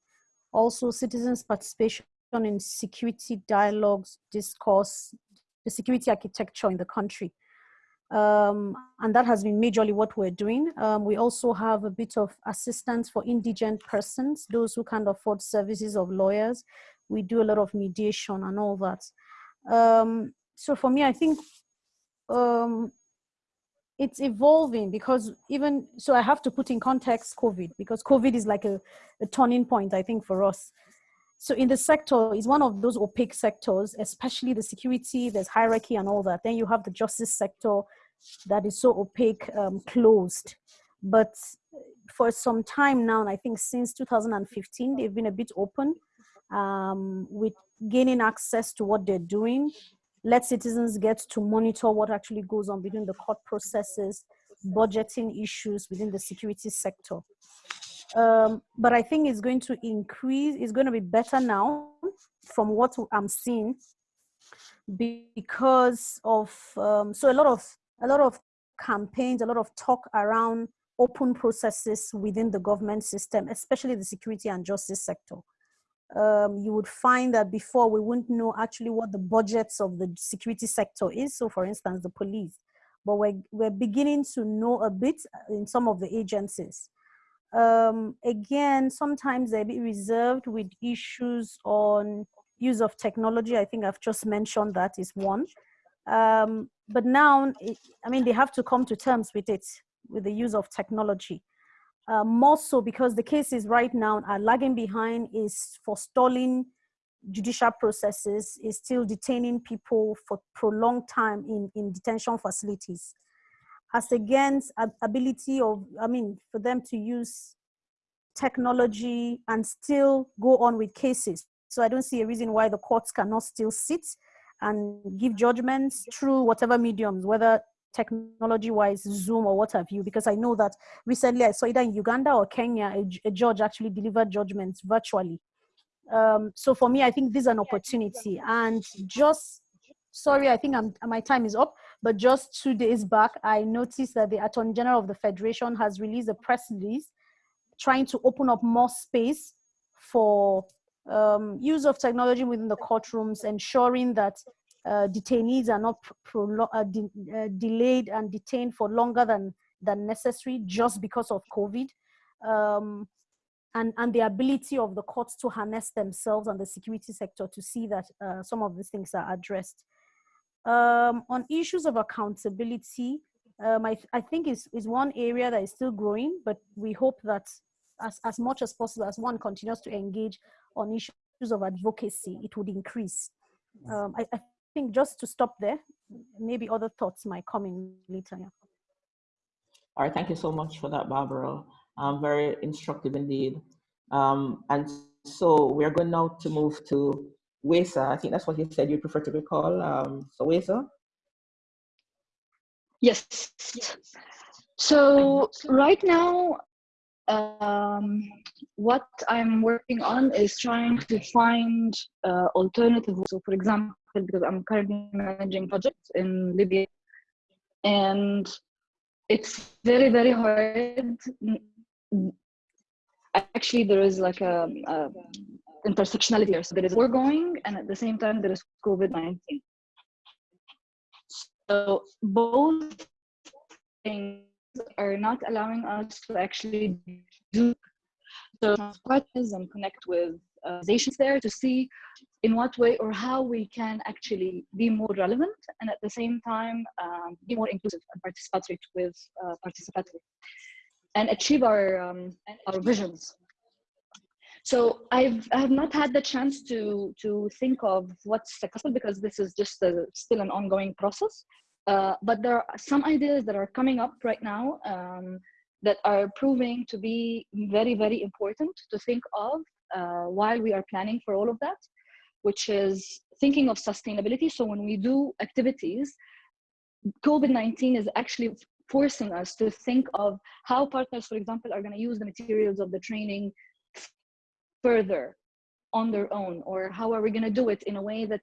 also citizens' participation in security dialogues, discourse, the security architecture in the country. Um, and that has been majorly what we're doing. Um, we also have a bit of assistance for indigent persons, those who can't afford services of lawyers. We do a lot of mediation and all that. Um, so for me, I think um, it's evolving because even, so I have to put in context COVID because COVID is like a, a turning point, I think, for us. So in the sector, is one of those opaque sectors, especially the security, there's hierarchy and all that. Then you have the justice sector, that is so opaque, um, closed. But for some time now, and I think since 2015, they've been a bit open um, with gaining access to what they're doing. Let citizens get to monitor what actually goes on between the court processes, budgeting issues within the security sector. Um, but I think it's going to increase, it's going to be better now from what I'm seeing because of um, so a lot of a lot of campaigns, a lot of talk around open processes within the government system, especially the security and justice sector. Um, you would find that before we wouldn't know actually what the budgets of the security sector is. So for instance, the police, but we're, we're beginning to know a bit in some of the agencies. Um, again, sometimes they're a bit reserved with issues on use of technology. I think I've just mentioned that is one. Um, but now, I mean, they have to come to terms with it, with the use of technology. Uh, more so because the cases right now are lagging behind is forestalling judicial processes, is still detaining people for prolonged time in, in detention facilities. As against ability of, I mean, for them to use technology and still go on with cases. So I don't see a reason why the courts cannot still sit and give judgments through whatever mediums, whether technology wise, Zoom or what have you, because I know that recently I saw either in Uganda or Kenya, a, a judge actually delivered judgments virtually. Um, so for me, I think this is an opportunity. And just, sorry, I think I'm, my time is up, but just two days back, I noticed that the Attorney General of the Federation has released a press release trying to open up more space for um, use of technology within the courtrooms, ensuring that uh, detainees are not uh, de uh, delayed and detained for longer than, than necessary just because of COVID. Um, and, and the ability of the courts to harness themselves and the security sector to see that uh, some of these things are addressed. Um, on issues of accountability, um, I, I think is, is one area that is still growing, but we hope that as, as much as possible, as one continues to engage on issues of advocacy, it would increase. Um, I, I, think just to stop there, maybe other thoughts might come in later. Yeah. All right, thank you so much for that, Barbara. Um, very instructive indeed. Um, and so we're going now to move to WESA. I think that's what you said you prefer to be called. Um, so WESA? Yes. So right now, um, what I'm working on is trying to find uh. So, for example, because I'm currently managing projects in Libya, and it's very very hard. Actually, there is like a, a intersectionality here. So there is war going, and at the same time there is COVID nineteen. So both things are not allowing us to actually do so partners and connect with organizations there to see in what way or how we can actually be more relevant and at the same time um, be more inclusive and participatory with uh, participatory and achieve our um, our visions so I've I have not had the chance to to think of what's successful because this is just a, still an ongoing process. Uh, but there are some ideas that are coming up right now um, that are proving to be very, very important to think of uh, while we are planning for all of that, which is thinking of sustainability. So when we do activities, COVID-19 is actually forcing us to think of how partners, for example, are going to use the materials of the training further on their own, or how are we going to do it in a way that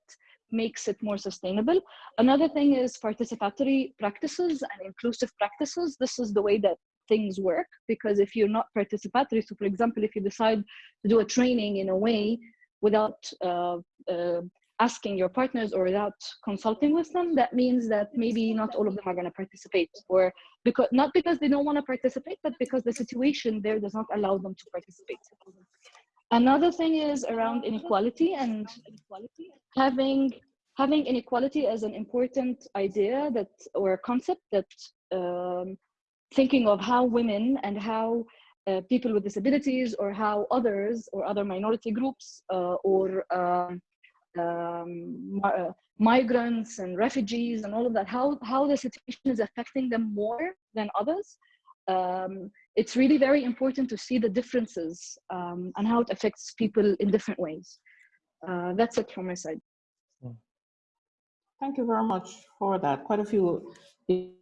makes it more sustainable. Another thing is participatory practices and inclusive practices. This is the way that things work because if you're not participatory, so for example, if you decide to do a training in a way without uh, uh, asking your partners or without consulting with them, that means that maybe not all of them are going to participate or because not because they don't want to participate, but because the situation there does not allow them to participate. Another thing is around inequality and having having inequality as an important idea that or concept that um, thinking of how women and how uh, people with disabilities or how others or other minority groups uh, or um, um, uh, migrants and refugees and all of that, how, how the situation is affecting them more than others. Um, it's really very important to see the differences um, and how it affects people in different ways. Uh, that's it from my side. Thank you very much for that. Quite a few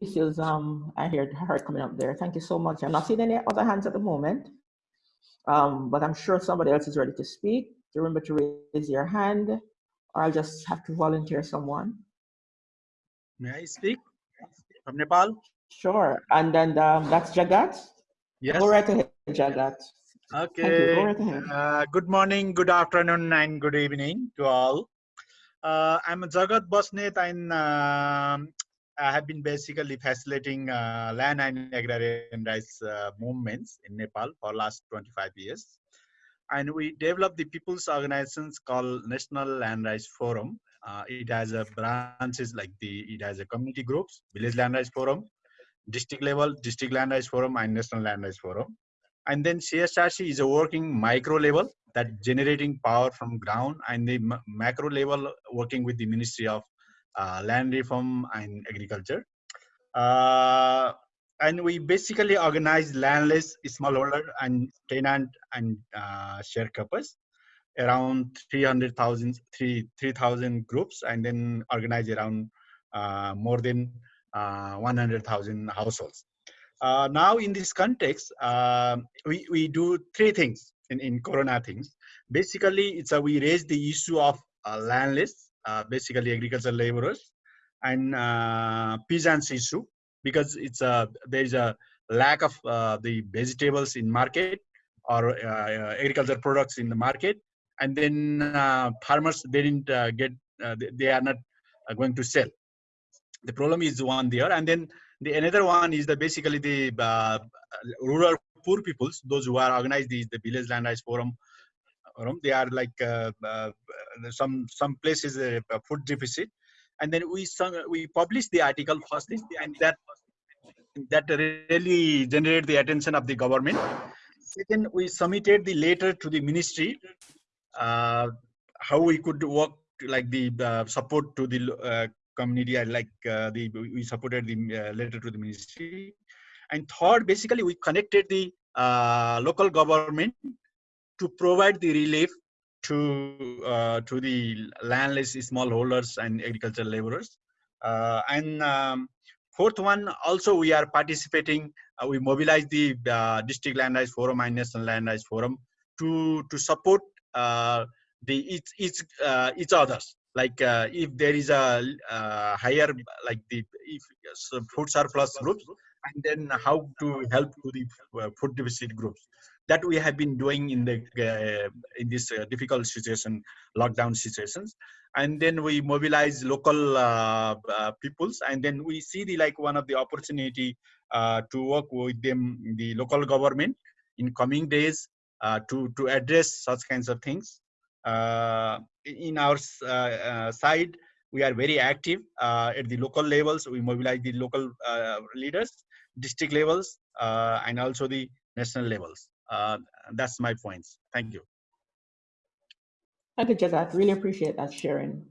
issues um, I heard, heard coming up there. Thank you so much. I'm not seeing any other hands at the moment, um, but I'm sure somebody else is ready to speak. Remember to raise your hand or I'll just have to volunteer someone. May I speak from Nepal? Sure. And then um, that's Jagat. Yes. Go right ahead, Jagat. Thank you. Okay. Go right ahead. Uh, good morning, good afternoon, and good evening to all. Uh, I'm Jagat Basnet, and um, I have been basically facilitating uh, land and agrarian rights uh, movements in Nepal for last 25 years. And we developed the people's organizations called National Land Rights Forum. Uh, it has a branches like the, it has a community groups, Village Land Rights Forum, district level, District Land Rights Forum, and National Land Rights Forum. And then CSRC is a working micro level that generating power from ground and the macro level working with the Ministry of uh, Land Reform and Agriculture. Uh, and we basically organize landless smallholder and tenant and uh, sharecroppers around 300,000 3 3,000 groups and then organize around uh, more than 100,000 households. Uh, now in this context, uh, we, we do three things in, in Corona things. Basically, it's a, we raise the issue of uh, landless, uh, basically agricultural laborers, and uh, peasants issue because it's a there is a lack of uh, the vegetables in market or uh, agricultural products in the market, and then uh, farmers they didn't uh, get uh, they, they are not uh, going to sell. The problem is one there, and then the another one is the basically the uh, rural poor peoples, those who are organized is the village land rights forum. They are like uh, uh, some some places a food deficit, and then we some, we published the article first, and that that really generated the attention of the government. Second, we submitted the letter to the ministry uh, how we could work like the uh, support to the uh, community like uh, the we supported the uh, letter to the ministry. And third basically we connected the uh, local government to provide the relief to uh, to the landless smallholders and agricultural laborers. Uh, and um, fourth one also we are participating uh, we mobilize the district land rights forum and national land rights forum to to support the each each each others like uh, if there is a uh, higher like the if so food surplus groups and then how to help to the uh, food deficit groups. That we have been doing in the uh, in this uh, difficult situation lockdown situations. And then we mobilize local uh, peoples and then we see the like one of the opportunity to work with them the local government in coming days to to address such kinds of things. Uh, in our uh, uh, side, we are very active uh, at the local levels. We mobilize the local leaders, district levels, and also the national levels. That's my points. Thank you. Thank you, Jagat. Really appreciate that sharing.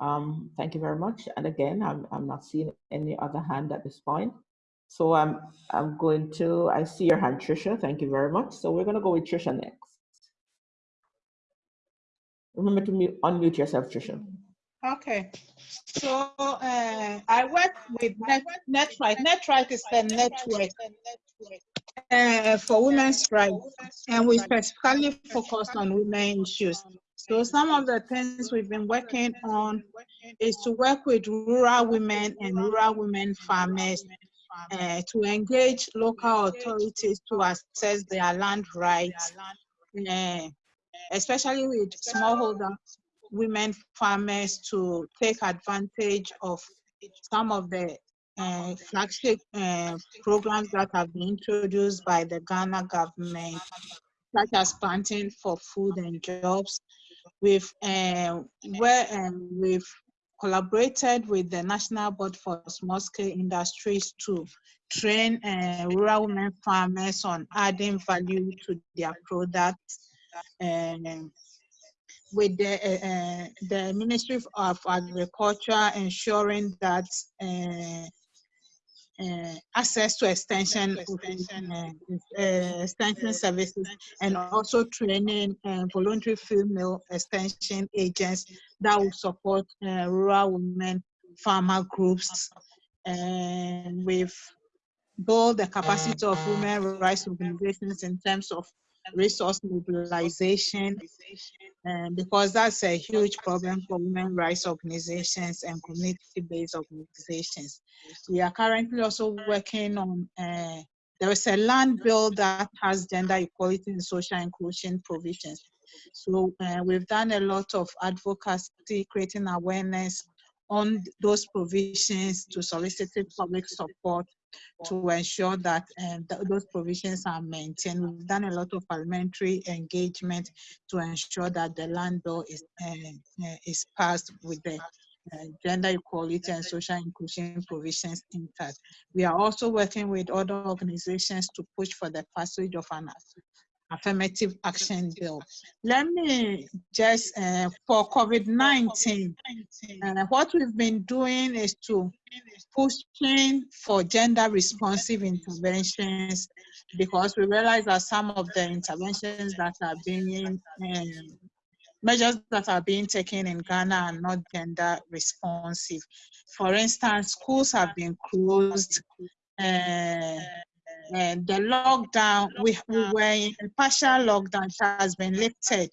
Um, thank you very much. And again, I'm, I'm not seeing any other hand at this point. So I'm, I'm going to, I see your hand, Trisha. Thank you very much. So we're going to go with Trisha next. Remember to mute, unmute yourself, Trisha. Okay, so uh, I work with Net, NetRight. NetRight is the network uh, for women's rights, and we specifically focus on women issues. So some of the things we've been working on is to work with rural women and rural women farmers uh, to engage local authorities to assess their land rights, uh, especially with smallholder women farmers to take advantage of some of the uh, flagship uh, programs that have been introduced by the Ghana government, such as planting for food and jobs. We've, uh, where, um, we've collaborated with the National Board for Small Scale Industries to train rural women farmers on adding value to their products and with the, uh, uh, the Ministry of Agriculture ensuring that uh, uh, access to extension uh, uh, extension services and also training voluntary female extension agents that will support uh, rural women farmer groups and with build the capacity of women rights organizations in terms of resource mobilization, and because that's a huge problem for women rights organizations and community-based organizations. We are currently also working on, uh, there is a land bill that has gender equality and social inclusion provisions. So uh, we've done a lot of advocacy, creating awareness on those provisions to solicit public support to ensure that uh, th those provisions are maintained. We've done a lot of parliamentary engagement to ensure that the land bill is, uh, uh, is passed with the uh, gender equality and social inclusion provisions intact. We are also working with other organizations to push for the passage of an affirmative action bill. Let me just, uh, for COVID-19, uh, what we've been doing is to pushing for gender responsive interventions because we realize that some of the interventions that are being, um, measures that are being taken in Ghana are not gender responsive. For instance, schools have been closed, uh, and the lockdown, we, we were in a partial lockdown has been lifted.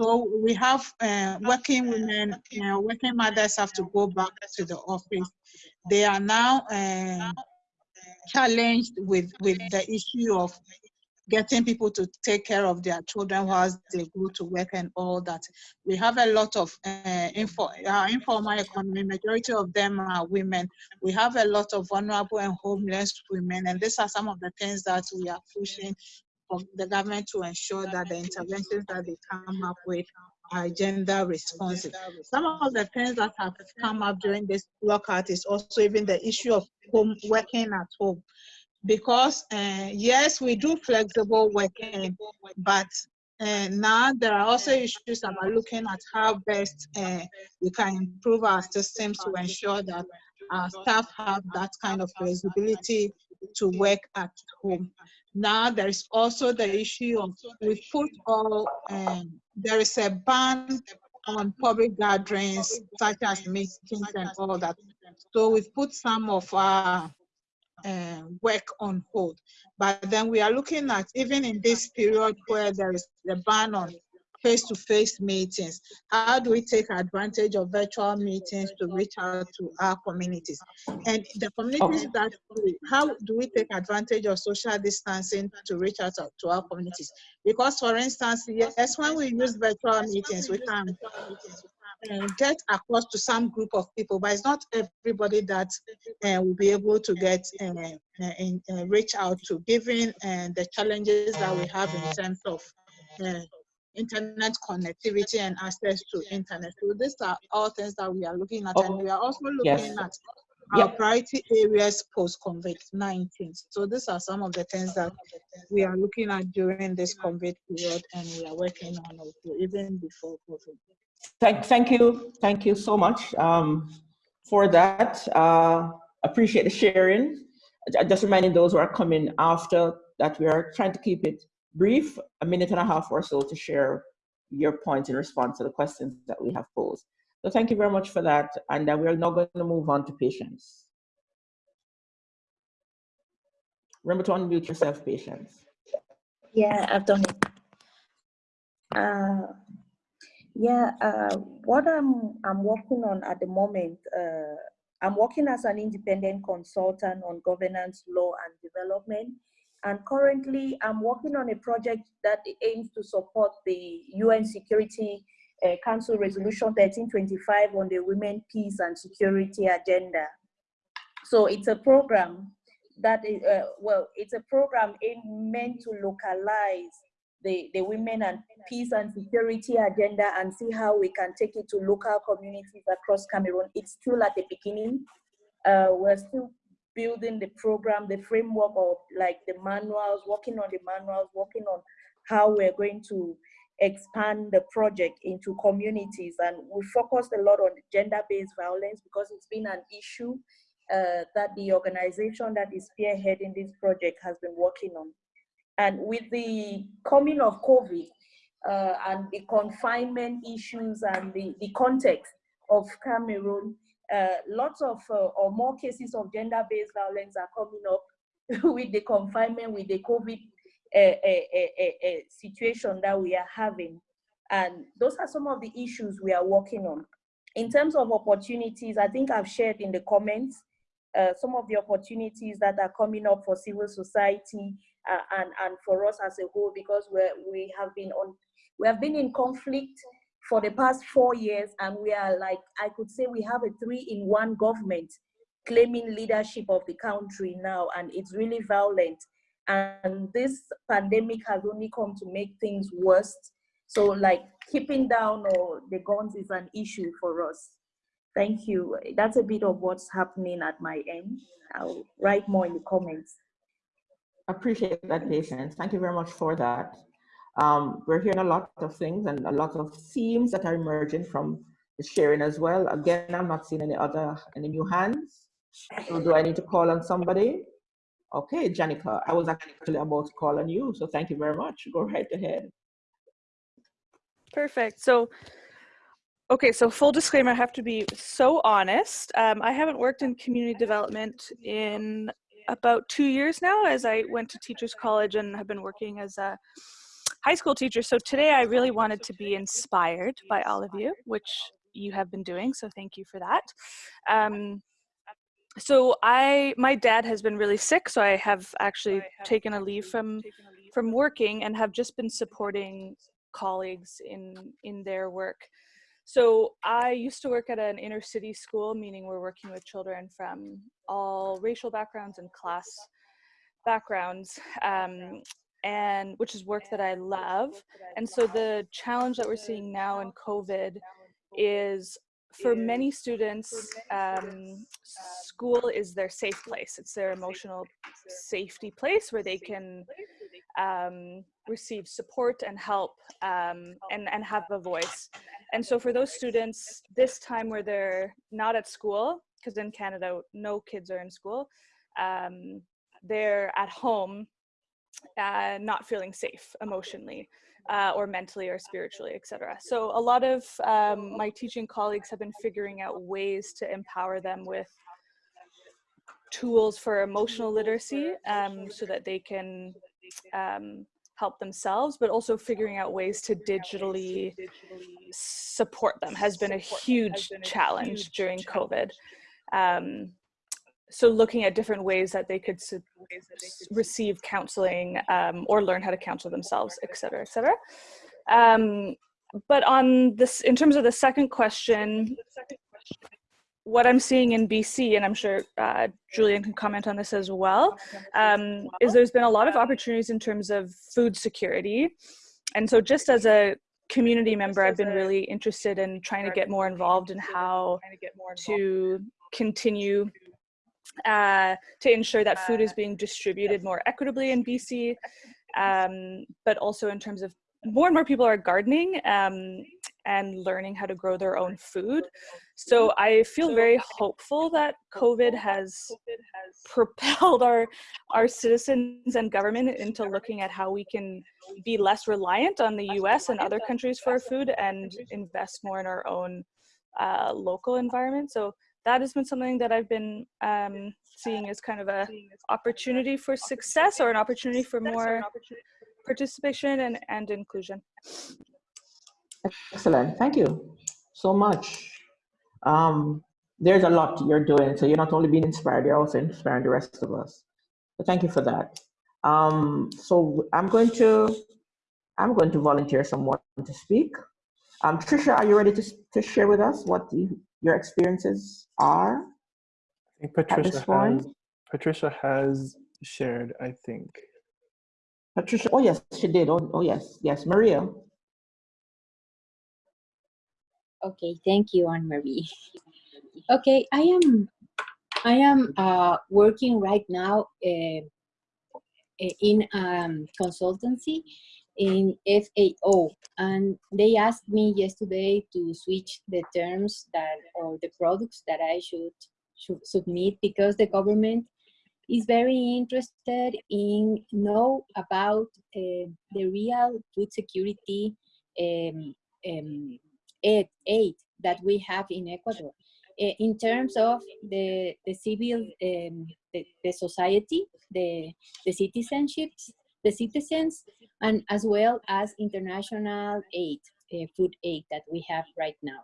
So we have uh, working women, know, working mothers have to go back to the office. They are now uh, challenged with, with the issue of getting people to take care of their children whilst they go to work and all that. We have a lot of uh, info, uh, informal economy, majority of them are women. We have a lot of vulnerable and homeless women, and these are some of the things that we are pushing for the government to ensure that the interventions that they come up with are gender responsive. Some of the things that have come up during this lockout is also even the issue of home working at home because uh, yes, we do flexible working, but uh, now there are also issues about looking at how best uh, we can improve our systems to ensure that our staff have that kind of flexibility to work at home. Now there is also the issue of we put all um, there is a ban on public gatherings such as meetings and all that. So we've put some of our uh, work on hold. But then we are looking at, even in this period where there is the ban on face-to-face -face meetings, how do we take advantage of virtual meetings to reach out to our communities? And the communities that, how do we take advantage of social distancing to reach out to our communities? Because for instance, yes, when we use virtual meetings, we can uh, get across to some group of people, but it's not everybody that uh, will be able to get in, uh, reach out to, given the challenges that we have in terms of internet connectivity and access to internet. So these are all things that we are looking at, oh, and we are also looking yes. at our yep. priority areas post COVID-19. So these are some of the things that we are looking at during this COVID period, and we are working on also even before COVID. Thank, thank you, thank you so much um, for that. Uh, appreciate the sharing. Just reminding those who are coming after that we are trying to keep it brief, a minute and a half or so to share your points in response to the questions that we have posed. So thank you very much for that. And uh, we are now going to move on to Patience. Remember to unmute yourself, Patience. Yeah, I've done it. Uh, yeah, uh, what I'm I'm working on at the moment, uh, I'm working as an independent consultant on governance, law, and development. And currently, I'm working on a project that aims to support the UN Security uh, Council Resolution 1325 on the Women, Peace, and Security Agenda. So it's a program that is, uh, well, it's a program aimed meant to localize the, the women and peace and security agenda and see how we can take it to local communities across Cameroon. It's still at the beginning. Uh, we're still building the program, the framework of like the manuals, working on the manuals, working on how we're going to expand the project into communities. And we focused a lot on gender-based violence because it's been an issue uh, that the organization that is spearheading this project has been working on. And with the coming of COVID uh, and the confinement issues and the, the context of Cameroon, uh, lots of uh, or more cases of gender-based violence are coming up [laughs] with the confinement, with the COVID a, a, a situation that we are having. And those are some of the issues we are working on. In terms of opportunities, I think I've shared in the comments uh, some of the opportunities that are coming up for civil society uh, and, and for us as a whole, because we're, we have been on, we have been in conflict for the past four years, and we are like, I could say we have a three-in-one government claiming leadership of the country now, and it's really violent. And this pandemic has only come to make things worse. So like keeping down or the guns is an issue for us. Thank you. That's a bit of what's happening at my end. I'll write more in the comments. Appreciate that Patience. Thank you very much for that. Um, we're hearing a lot of things and a lot of themes that are emerging from the sharing as well. Again, I'm not seeing any other, any new hands. So do I need to call on somebody? Okay, Janica, I was actually about to call on you, so thank you very much. Go right ahead. Perfect. So, okay, so full disclaimer, I have to be so honest. Um, I haven't worked in community development in about two years now as I went to Teachers College and have been working as a high school teacher. So today I really wanted to be inspired by all of you, which you have been doing. So thank you for that. Um, so I, my dad has been really sick, so I have actually taken a leave from from working and have just been supporting colleagues in in their work. So I used to work at an inner city school, meaning we're working with children from all racial backgrounds and class backgrounds, um, and which is work that I love. And so the challenge that we're seeing now in COVID is for many students, um, school is their safe place. It's their emotional safety place where they can um, receive support and help um, and, and have a voice. And so for those students, this time where they're not at school, because in Canada, no kids are in school, um, they're at home uh, not feeling safe emotionally uh, or mentally or spiritually, etc. So a lot of um, my teaching colleagues have been figuring out ways to empower them with tools for emotional literacy um, so that they can um, help themselves, but also figuring out ways to digitally support them has been a huge challenge during COVID. Um, so looking at different ways that they could receive counseling um, or learn how to counsel themselves, et cetera, et cetera. Um, but on this, in terms of the second question, what I'm seeing in BC, and I'm sure uh, Julian can comment on this as well, um, is there's been a lot of opportunities in terms of food security. And so just as a community member, I've been really interested in trying to get more involved in how to continue uh, to ensure that food is being distributed more equitably in BC, um, but also in terms of more and more people are gardening um, and learning how to grow their own food. So I feel very hopeful that COVID has propelled our our citizens and government into looking at how we can be less reliant on the U.S. and other countries for our food and invest more in our own uh, local environment. So that has been something that I've been um, seeing as kind of a opportunity for success or an opportunity for more participation and, and inclusion. Excellent, thank you so much. Um, there's a lot you're doing, so you're not only being inspired, you're also inspiring the rest of us. So thank you for that. Um, so I'm going to, I'm going to volunteer someone to speak. Um, Trisha, are you ready to, to share with us what the, your experiences are? I think Patricia has, Patricia has shared, I think. Patricia, oh yes, she did. Oh, oh yes, yes. Maria. Okay, thank you, Anne Marie. Okay, I am I am uh, working right now uh, in um, consultancy in FAO, and they asked me yesterday to switch the terms that or the products that I should should submit because the government is very interested in know about uh, the real food security um, um, aid, aid that we have in Ecuador. Uh, in terms of the, the civil, um, the, the society, the, the citizenships, the citizens and as well as international aid, uh, food aid that we have right now.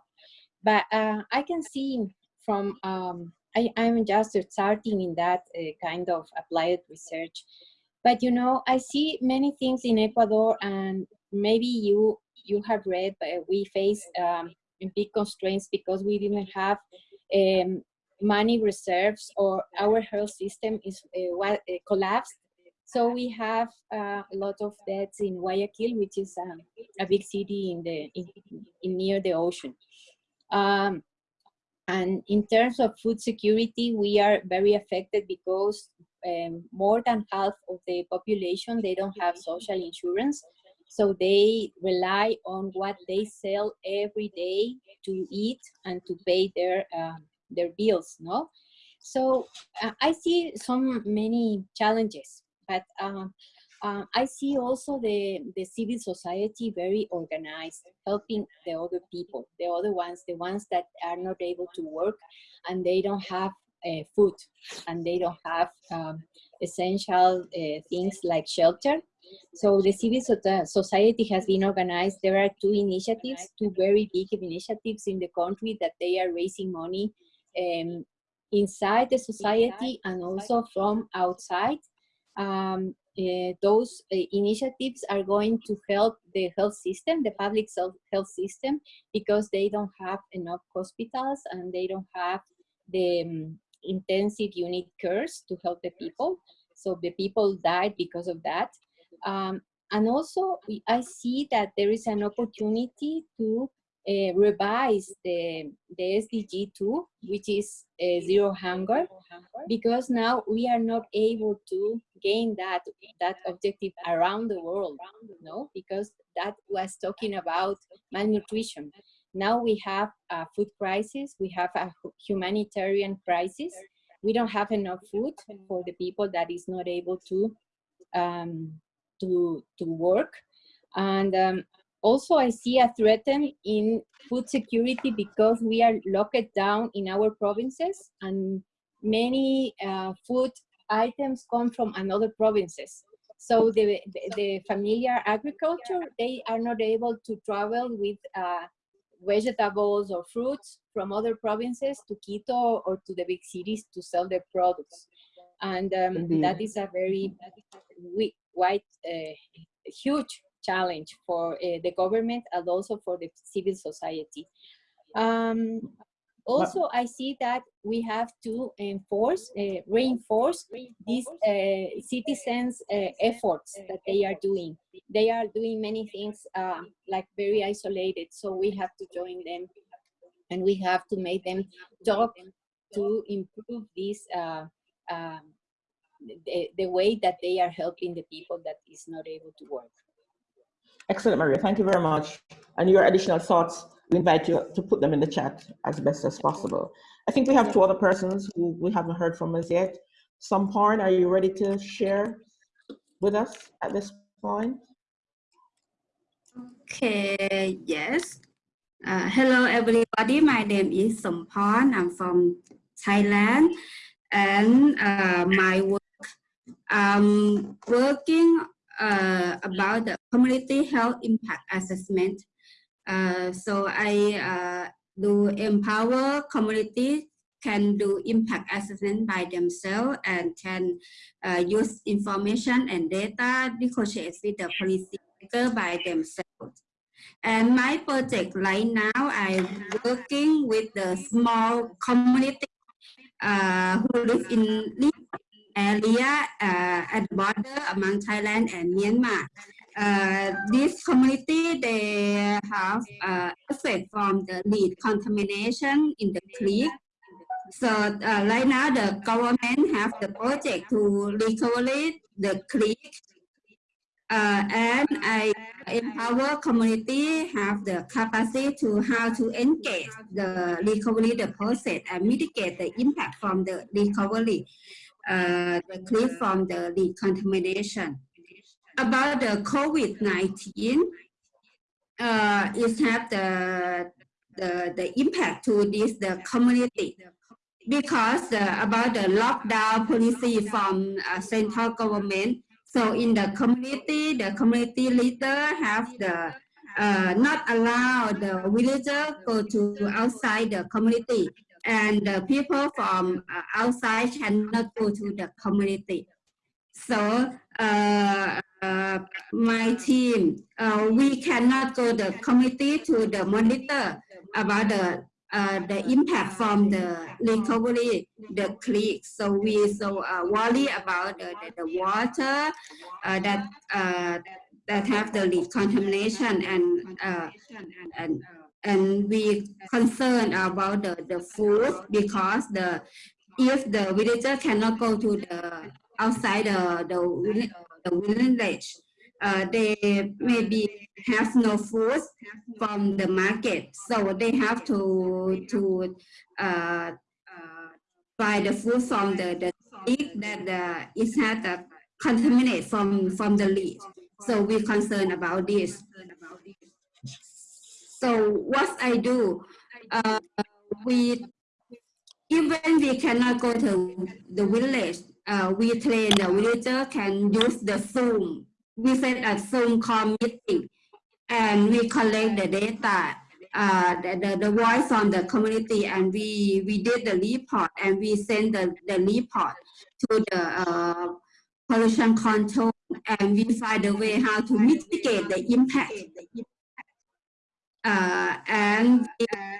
But uh, I can see from, um, I, I'm just starting in that uh, kind of applied research. But you know, I see many things in Ecuador and maybe you you have read, but we face um, big constraints because we didn't have um, money reserves or our health system is uh, collapsed so we have uh, a lot of deaths in Guayaquil, which is um, a big city in the in, in near the ocean. Um, and in terms of food security, we are very affected because um, more than half of the population, they don't have social insurance. So they rely on what they sell every day to eat and to pay their, uh, their bills, no? So uh, I see some many challenges but um, uh, I see also the, the civil society very organized, helping the other people, the other ones, the ones that are not able to work and they don't have uh, food and they don't have um, essential uh, things like shelter. So the civil society has been organized. There are two initiatives, two very big initiatives in the country that they are raising money um, inside the society and also from outside um, uh, those uh, initiatives are going to help the health system, the public health system, because they don't have enough hospitals and they don't have the um, intensive unit cares to help the people. So the people died because of that. Um, and also, I see that there is an opportunity to uh, revise the, the SDG 2, which is uh, zero hunger, because now we are not able to gain that, that objective around the world, no? because that was talking about malnutrition. Now we have a food crisis, we have a humanitarian crisis. We don't have enough food for the people that is not able to, um, to, to work. And um, also, I see a threat in food security because we are locked down in our provinces and many uh, food items come from another provinces. So the, the, the, familiar agriculture, they are not able to travel with uh, vegetables or fruits from other provinces to Quito or to the big cities to sell their products. And um, that is a very wide, uh, huge challenge for uh, the government and also for the civil society. Um, also, I see that we have to enforce, uh, reinforce these uh, citizens' uh, efforts that they are doing. They are doing many things uh, like very isolated, so we have to join them and we have to make them talk to improve this uh, um, the, the way that they are helping the people that is not able to work. Excellent, Maria. Thank you very much. And your additional thoughts, we invite you to put them in the chat as best as possible. I think we have two other persons who we haven't heard from as yet. Samporn, are you ready to share with us at this point? Okay, yes. Uh, hello, everybody. My name is Samporn. I'm from Thailand. And uh, my work, I'm working uh, about the community health impact assessment. Uh, so I uh, do empower community can do impact assessment by themselves and can uh, use information and data negotiate with the policy maker by themselves. And my project right now, I'm working with the small community uh, who live in area uh, at the border among Thailand and Myanmar. Uh, this community, they have uh, effect from the lead contamination in the creek. So uh, right now the government have the project to recover the creek uh, and I empower community have the capacity to how to engage the recovery the process and mitigate the impact from the recovery uh, the clip from the decontamination. About the COVID-19, uh, it have the, the, the impact to this, the community because uh, about the lockdown policy from uh, central government. So in the community, the community leader have the uh, not allow the villager go to outside the community and the people from uh, outside cannot go to the community. So uh, uh, my team, uh, we cannot go the committee to the monitor about the uh, the impact from the recovery, the click. So we so uh, worry about the, the, the water that that have the lead contamination and and and we concerned about the, the food because the if the villager cannot go to the outside the the, the village uh, they maybe have no food from the market, so they have to to uh, uh, buy the food from the the lead that uh, it had uh, contaminate from from the lead. So we're concerned about this. So what I do, uh, we even we cannot go to the village, uh, we train the villager can use the Zoom we set a Zoom call meeting and we collect the data, uh, the, the, the voice on the community and we, we did the report and we send the, the report to the uh, pollution control and we find a way how to mitigate the impact. Uh, and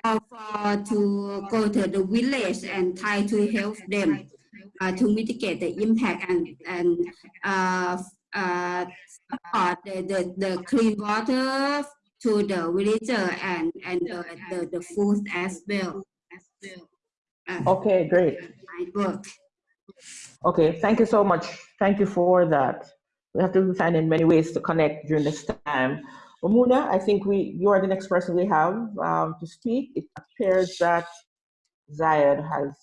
offer to go to the village and try to help them uh, to mitigate the impact and, and uh, uh, support the, the, the clean water to the villager and, and the, the, the food as well. Uh, Okay, great. work. Okay, thank you so much. Thank you for that. We have to find in many ways to connect during this time. Omuna, I think we you are the next person we have um, to speak. It appears that Zayed has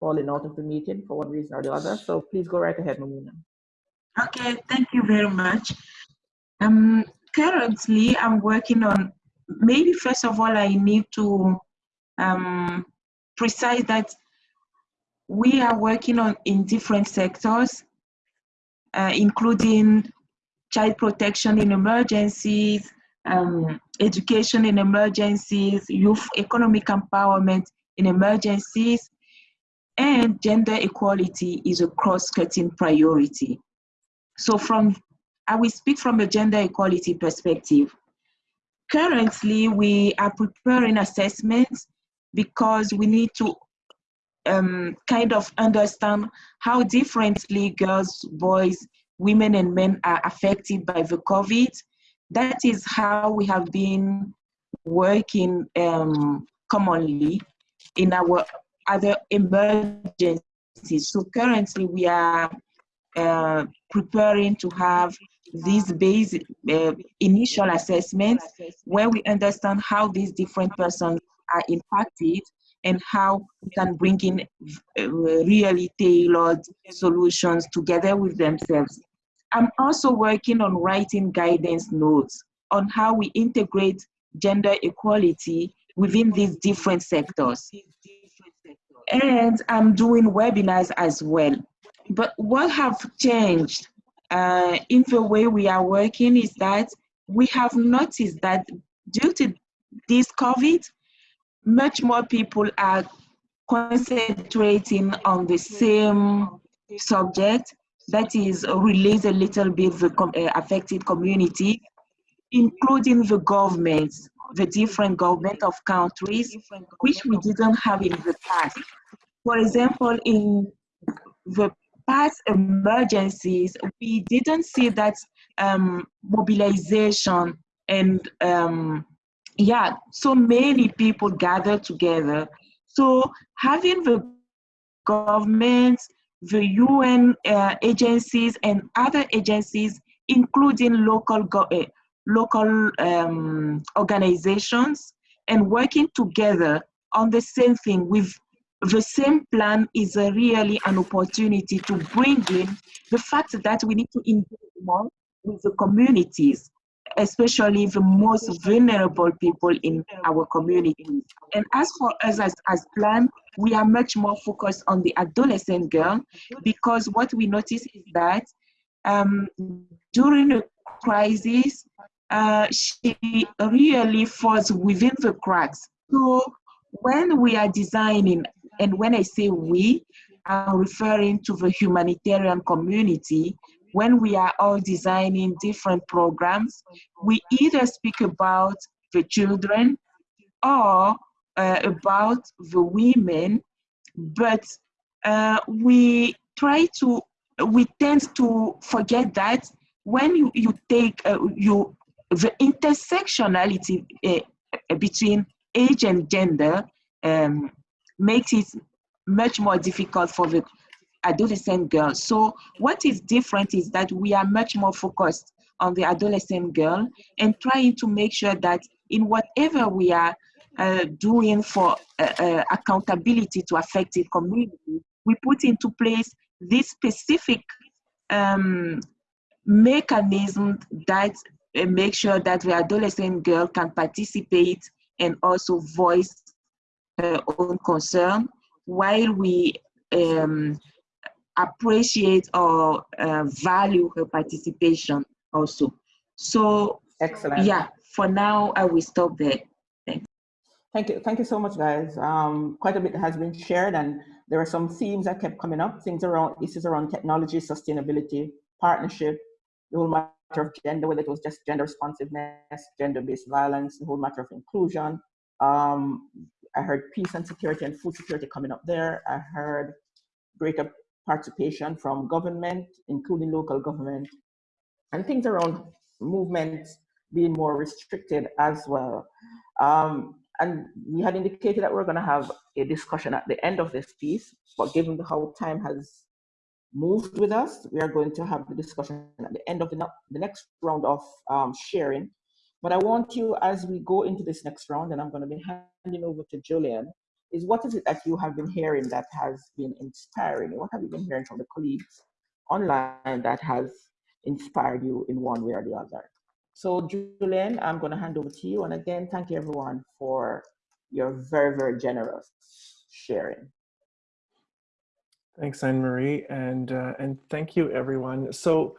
fallen out of the meeting for one reason or the other. So please go right ahead, Mamuna. Okay, thank you very much. Um, currently, I'm working on, maybe first of all, I need to um, precise that we are working on in different sectors, uh, including child protection in emergencies, um, education in emergencies, youth economic empowerment in emergencies, and gender equality is a cross-cutting priority. So from, I will speak from a gender equality perspective. Currently, we are preparing assessments because we need to um, kind of understand how differently girls, boys, women and men are affected by the COVID. That is how we have been working um, commonly in our other emergencies. So currently we are uh, preparing to have these basic uh, initial assessments where we understand how these different persons are impacted and how we can bring in uh, really tailored solutions together with themselves. I'm also working on writing guidance notes on how we integrate gender equality within these different sectors. And I'm doing webinars as well. But what have changed uh, in the way we are working is that we have noticed that due to this COVID, much more people are concentrating on the same subject that is relates a little bit the uh, affected community, including the governments, the different government of countries, which we didn't have in the past. For example, in the past emergencies, we didn't see that um, mobilization and um, yeah, so many people gathered together. So having the governments, the UN uh, agencies and other agencies, including local, uh, local um, organizations, and working together on the same thing with the same plan is a really an opportunity to bring in the fact that we need to engage more with the communities, especially the most vulnerable people in our communities. And as for us as, as plan, we are much more focused on the adolescent girl because what we notice is that um, during a crisis, uh, she really falls within the cracks. So when we are designing, and when I say we, I'm referring to the humanitarian community, when we are all designing different programs, we either speak about the children or uh, about the women, but uh, we try to, we tend to forget that when you, you take uh, you, the intersectionality uh, between age and gender um, makes it much more difficult for the adolescent girls. So what is different is that we are much more focused on the adolescent girl and trying to make sure that in whatever we are uh, doing for uh, uh, accountability to affected community, we put into place this specific um, mechanism that uh, make sure that the adolescent girl can participate and also voice her own concern while we um, appreciate or uh, value her participation also. So, Excellent. yeah, for now, I will stop there. Thanks. Thank you. Thank you so much, guys. Um, quite a bit has been shared and there are some themes that kept coming up, things around, issues around technology, sustainability, partnership, the whole matter of gender, whether it was just gender responsiveness, gender-based violence, the whole matter of inclusion. Um, I heard peace and security and food security coming up there. I heard greater participation from government, including local government, and things around movements being more restricted as well. Um, and we had indicated that we're going to have a discussion at the end of this piece, but given how time has moved with us, we are going to have the discussion at the end of the, the next round of um, sharing. But I want you, as we go into this next round, and I'm going to be handing over to Julian, is what is it that you have been hearing that has been inspiring? What have you been hearing from the colleagues online that has inspired you in one way or the other? So Julian, I'm going to hand over to you. And again, thank you everyone for your very, very generous sharing. Thanks, Anne-Marie, and uh, and thank you, everyone. So,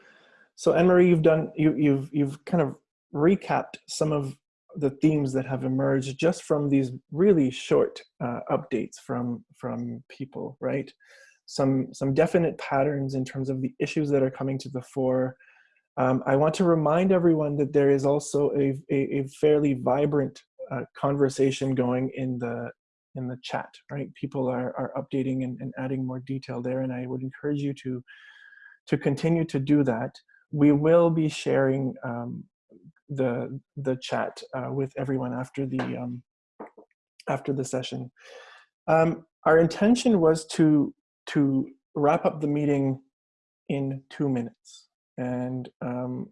so Anne-Marie, you've done you you've you've kind of recapped some of the themes that have emerged just from these really short uh, updates from from people, right? Some some definite patterns in terms of the issues that are coming to the fore. Um, I want to remind everyone that there is also a a, a fairly vibrant uh, conversation going in the in the chat, right? People are are updating and, and adding more detail there, and I would encourage you to to continue to do that. We will be sharing um, the the chat uh, with everyone after the um, after the session. Um, our intention was to to wrap up the meeting in two minutes, and um,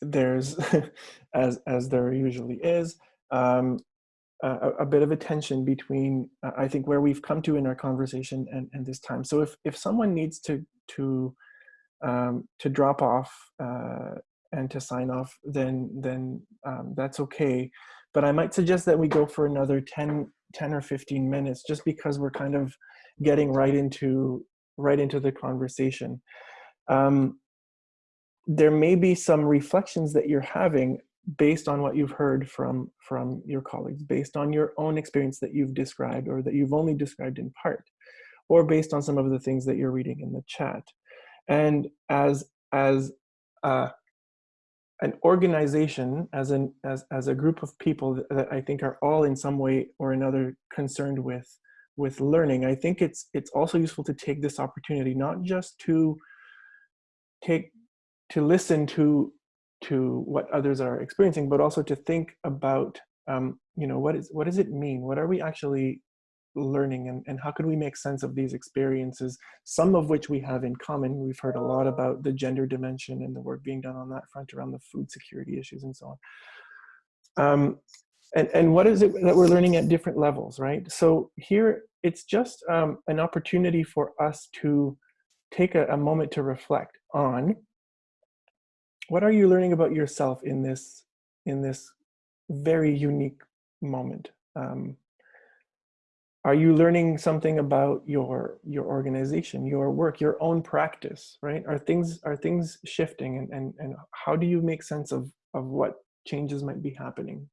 there's [laughs] as as there usually is um, a, a, bit of a tension between uh, I think where we've come to in our conversation and, and this time. So if if someone needs to to um, to drop off uh, and to sign off, then then um, that's okay. But I might suggest that we go for another 10, 10 or 15 minutes just because we're kind of getting right into right into the conversation. Um, there may be some reflections that you're having based on what you've heard from from your colleagues, based on your own experience that you've described or that you've only described in part, or based on some of the things that you're reading in the chat. And as as uh, an organization as an as, as a group of people that, I think are all in some way or another concerned with with learning, I think it's it's also useful to take this opportunity not just to take to listen to to what others are experiencing, but also to think about um, you know what is what does it mean? What are we actually learning and, and how can we make sense of these experiences, some of which we have in common. We've heard a lot about the gender dimension and the work being done on that front around the food security issues and so on. Um, and, and what is it that we're learning at different levels, right? So here, it's just um, an opportunity for us to take a, a moment to reflect on what are you learning about yourself in this, in this very unique moment? Um, are you learning something about your your organization your work your own practice right? Are things are things shifting and and, and how do you make sense of of what changes might be happening?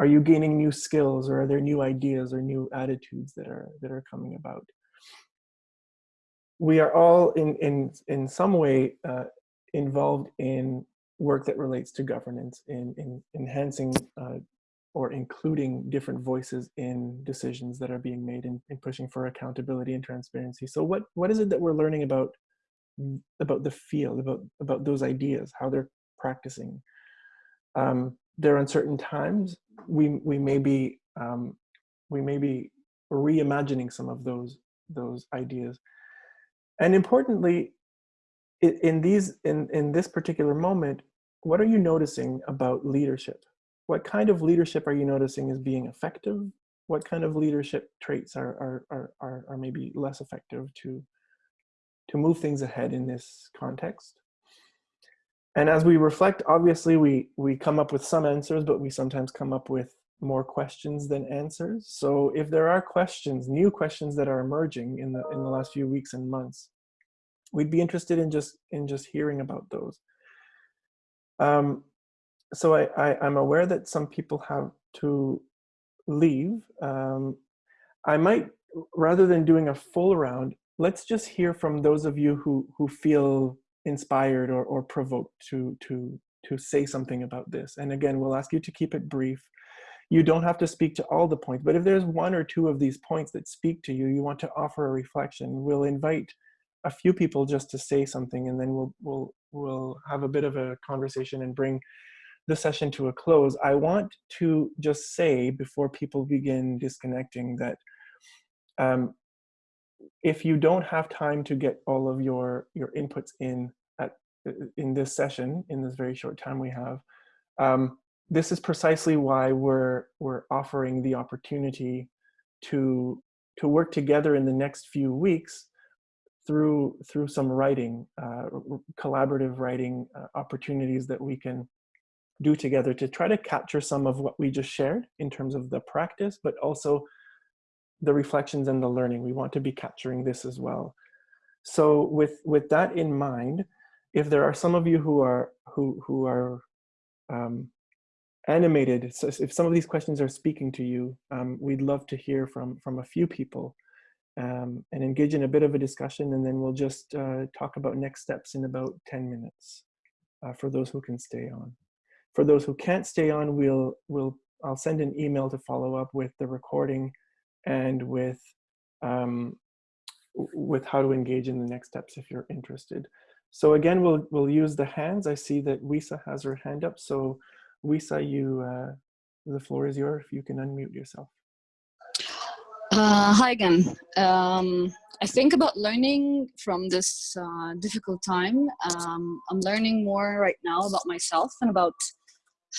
Are you gaining new skills or are there new ideas or new attitudes that are that are coming about? We are all in in in some way uh, involved in work that relates to governance in in enhancing uh, or including different voices in decisions that are being made and, pushing for accountability and transparency. So what what is it that we're learning about about the field about about those ideas how they're practicing? Um, there are uncertain times. We we may be um, we may be reimagining some of those those ideas. And importantly in these in in this particular moment what are you noticing about leadership what kind of leadership are you noticing is being effective what kind of leadership traits are are are are, are maybe less effective to to move things ahead in this context and as we reflect, obviously we, we come up with some answers, but we sometimes come up with more questions than answers. So if there are questions, new questions that are emerging in the, in the last few weeks and months, we'd be interested in just, in just hearing about those. Um, so I, I, I'm aware that some people have to leave. Um, I might, rather than doing a full round, let's just hear from those of you who, who feel inspired or, or provoked to to to say something about this and again we'll ask you to keep it brief you don't have to speak to all the points but if there's one or two of these points that speak to you you want to offer a reflection we'll invite a few people just to say something and then we'll we'll we'll have a bit of a conversation and bring the session to a close i want to just say before people begin disconnecting that um, if you don't have time to get all of your your inputs in at in this session in this very short time we have um, this is precisely why we're we're offering the opportunity to to work together in the next few weeks through through some writing uh, collaborative writing uh, opportunities that we can do together to try to capture some of what we just shared in terms of the practice but also the reflections and the learning. We want to be capturing this as well. So with, with that in mind, if there are some of you who are, who, who are um, animated, so if some of these questions are speaking to you, um, we'd love to hear from, from a few people um, and engage in a bit of a discussion and then we'll just uh, talk about next steps in about 10 minutes uh, for those who can stay on. For those who can't stay on, we'll, we'll, I'll send an email to follow up with the recording and with um, with how to engage in the next steps if you're interested. So again, we'll we'll use the hands. I see that Wisa has her hand up. So Wisa, you uh, the floor is yours. If you can unmute yourself. Uh, hi again. Um, I think about learning from this uh, difficult time. Um, I'm learning more right now about myself and about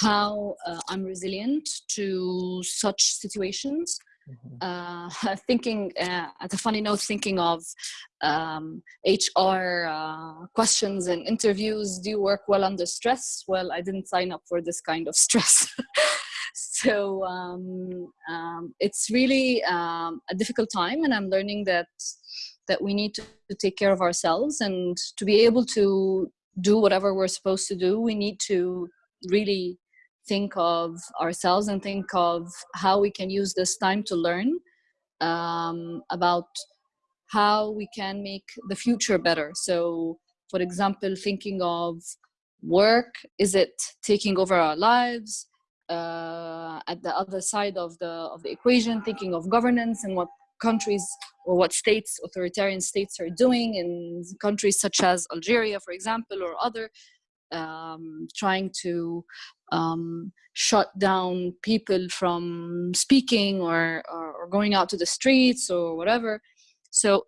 how uh, I'm resilient to such situations. Uh, [laughs] thinking uh, at a funny note, thinking of um, HR uh, questions and interviews. Do you work well under stress? Well, I didn't sign up for this kind of [laughs] stress. so um, um, it's really um, a difficult time, and I'm learning that that we need to, to take care of ourselves and to be able to do whatever we're supposed to do. We need to really think of ourselves and think of how we can use this time to learn um, about how we can make the future better. So, for example, thinking of work, is it taking over our lives? Uh, at the other side of the of the equation, thinking of governance and what countries or what states, authoritarian states, are doing in countries such as Algeria, for example, or other um, trying to um, shut down people from speaking or, or, going out to the streets or whatever. So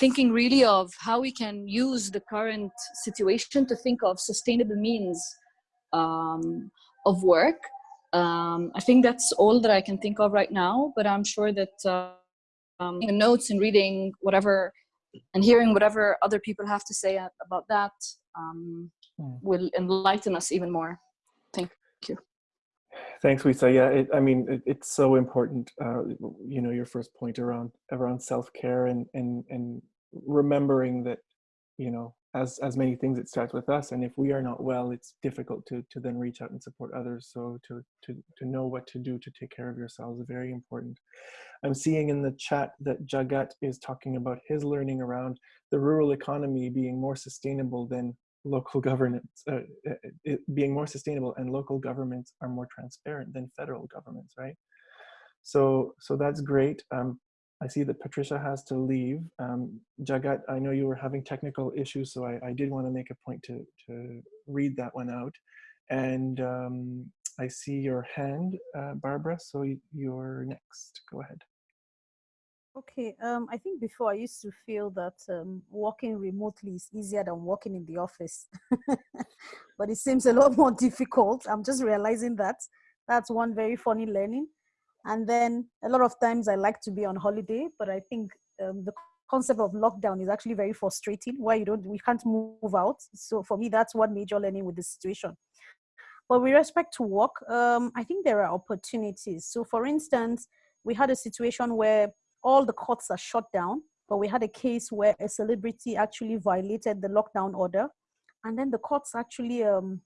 thinking really of how we can use the current situation to think of sustainable means um, of work. Um, I think that's all that I can think of right now, but I'm sure that uh, um, notes and reading whatever and hearing whatever other people have to say about that um, mm. will enlighten us even more. Thank you. Thanks, Wisa. Yeah, it, I mean, it, it's so important. Uh, you know, your first point around around self care and and and remembering that, you know, as as many things, it starts with us. And if we are not well, it's difficult to to then reach out and support others. So to to to know what to do to take care of yourselves is very important. I'm seeing in the chat that Jagat is talking about his learning around the rural economy being more sustainable than local governance, uh, it being more sustainable and local governments are more transparent than federal governments, right? So, so that's great. Um, I see that Patricia has to leave. Um, Jagat, I know you were having technical issues, so I, I did want to make a point to, to read that one out. And um, I see your hand, uh, Barbara, so you're next. Go ahead. Okay, um, I think before I used to feel that um, working remotely is easier than working in the office, [laughs] but it seems a lot more [laughs] difficult. I'm just realizing that. That's one very funny learning. And then a lot of times I like to be on holiday, but I think um, the concept of lockdown is actually very frustrating. Why you don't, we can't move out. So for me, that's one major learning with the situation. But with respect to work, um, I think there are opportunities. So for instance, we had a situation where all the courts are shut down, but we had a case where a celebrity actually violated the lockdown order. And then the courts actually um,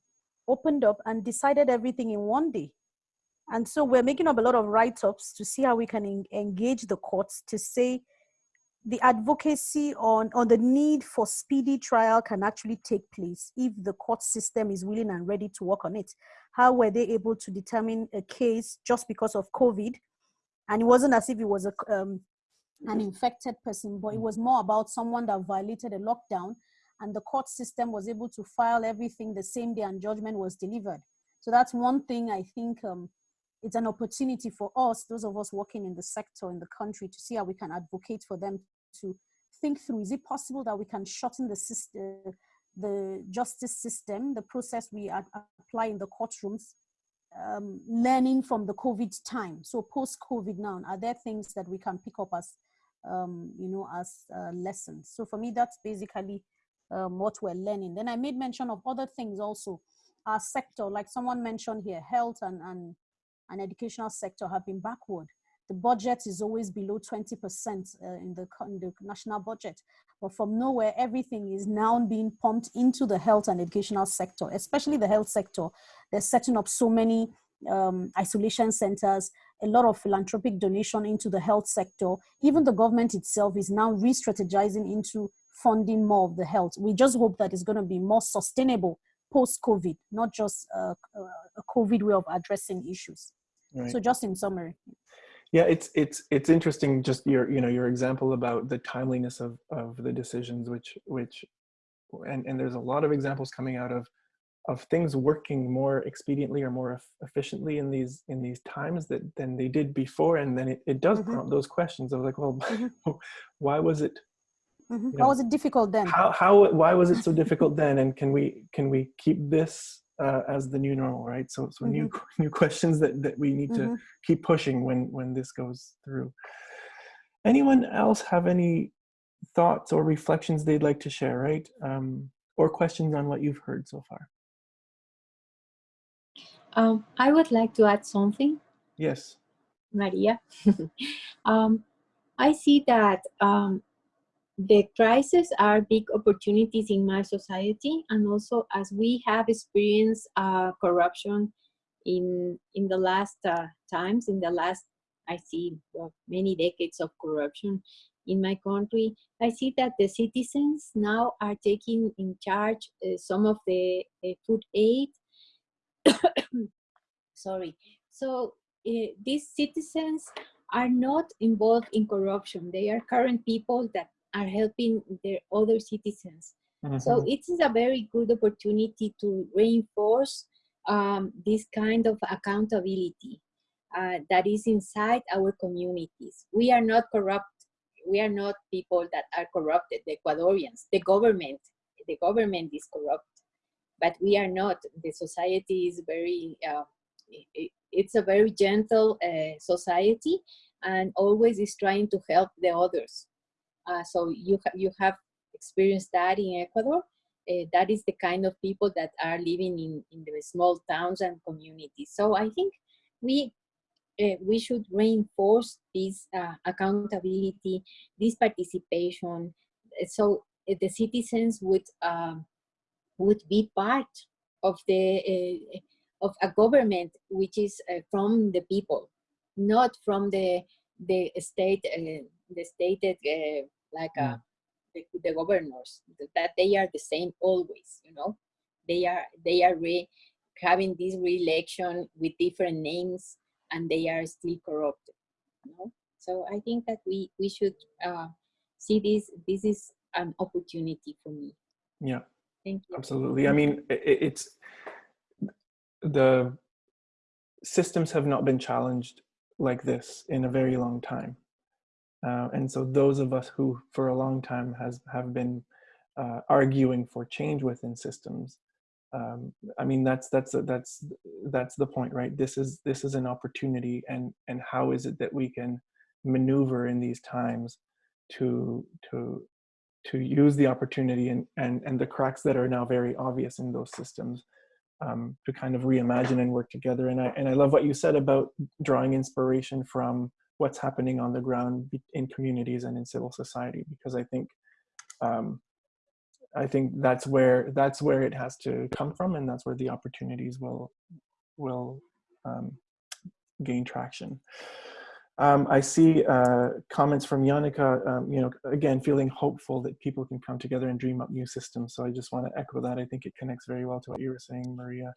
opened up and decided everything in one day. And so we're making up a lot of write-ups to see how we can en engage the courts to say the advocacy on, on the need for speedy trial can actually take place if the court system is willing and ready to work on it. How were they able to determine a case just because of COVID and it wasn't as if it was a, um, an infected person, but it was more about someone that violated a lockdown and the court system was able to file everything the same day and judgment was delivered. So that's one thing I think um, it's an opportunity for us, those of us working in the sector in the country to see how we can advocate for them to think through, is it possible that we can shorten the system, the justice system, the process we apply in the courtrooms um, learning from the COVID time. So post COVID now, are there things that we can pick up as, um, you know, as uh, lessons? So for me, that's basically um, what we're learning. Then I made mention of other things also. Our sector, like someone mentioned here, health and, and, and educational sector have been backward the budget is always below 20% uh, in, the, in the national budget. But from nowhere, everything is now being pumped into the health and educational sector, especially the health sector. They're setting up so many um, isolation centers, a lot of philanthropic donation into the health sector. Even the government itself is now re-strategizing into funding more of the health. We just hope that it's going to be more sustainable post-COVID, not just uh, a COVID way of addressing issues. Right. So just in summary. Yeah, it's it's it's interesting. Just your you know your example about the timeliness of of the decisions, which which, and and there's a lot of examples coming out of of things working more expediently or more efficiently in these in these times that than they did before, and then it, it does mm -hmm. prompt those questions of like, well, [laughs] mm -hmm. why was it? Mm -hmm. you know, How was it difficult then? How how why was it so difficult then? And can we can we keep this uh, as the new normal, right? So, so mm -hmm. new mm-hmm. new questions that, that we need to mm-hmm. keep pushing when when this goes through. Anyone else have any thoughts or reflections they'd like to share, right? Um, or questions on what you've heard so far? Um, I would like to add something. Yes. Maria. [laughs] um, I see that um, the crises are big opportunities in my society and also as we have experienced uh, corruption in in the last uh, times in the last i see well, many decades of corruption in my country i see that the citizens now are taking in charge uh, some of the uh, food aid [coughs] sorry so uh, these citizens are not involved in corruption they are current people that are helping their other citizens. Mm -hmm. So it is a very good opportunity to reinforce um, this kind of accountability uh, that is inside our communities. We are not corrupt. We are not people that are corrupted, the Ecuadorians. The government, the government is corrupt, but we are not. The society is very, uh, it, it's a very gentle uh, society and always is trying to help the others. Uh, so you, ha you have experienced that in Ecuador. Uh, that is the kind of people that are living in, in the small towns and communities. So I think we uh, we should reinforce this uh, accountability, this participation, so the citizens would um, would be part of the uh, of a government which is uh, from the people, not from the the state uh, the stated uh, like Mm. the, the governors that they are the same always. You know, they are they are re having this re-election with different names and they are still corrupted. You know? So I think that we we should uh, see this. This is an opportunity for me. Yeah, Thank you. absolutely. I mean, i i- it's the systems have not been challenged like this in a very long time. Uh, and so those of us who for a long time has have been uh, arguing for change within systems um, i mean that's that's that's that's the point right this is this is an opportunity and and how is it that we can maneuver in these times to to to use the opportunity and and and the cracks that are now very obvious in those systems um, to kind of reimagine and work together and i and i love what you said about drawing inspiration from what's happening on the ground in communities and in civil society because i think um, I think that's where that's where it has to come from, and that's where the opportunities will will um, gain traction. Um, I see uh, comments from Yannicka, um, you know, again, feeling hopeful that people can come together and dream up new systems. So I just want to echo that. I think it connects very well to what you were saying, Maria.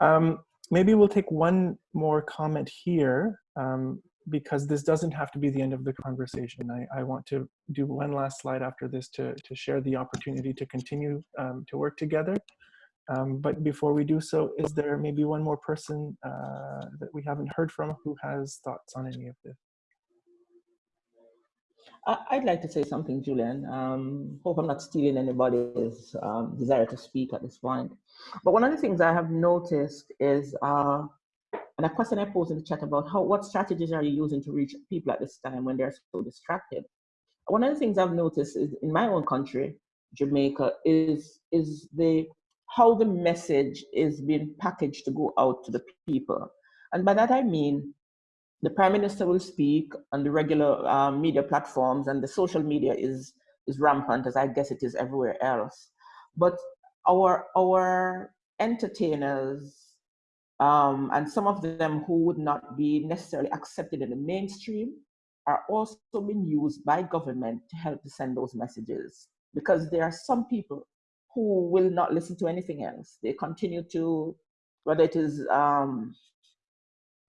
Um, maybe we'll take one more comment here um, because this doesn't have to be the end of the conversation. I, I want to do one last slide after this to, to share the opportunity to continue um, to work together. Um, but before we do so, is there maybe one more person uh, that we haven't heard from who has thoughts on any of this? I'd like to say something, Julian. Um, hope I'm not stealing anybody's um, desire to speak at this point. But one of the things I have noticed is, uh, and a question I posed in the chat about how what strategies are you using to reach people at this time when they're so distracted? One of the things I've noticed is in my own country, Jamaica, is is the how the message is being packaged to go out to the people. And by that I mean the prime minister will speak on the regular um, media platforms and the social media is is rampant as i guess it is everywhere else but our our entertainers um, and some of them who would not be necessarily accepted in the mainstream are also being used by government to help to send those messages because there are some people who will not listen to anything else they continue to whether it is um,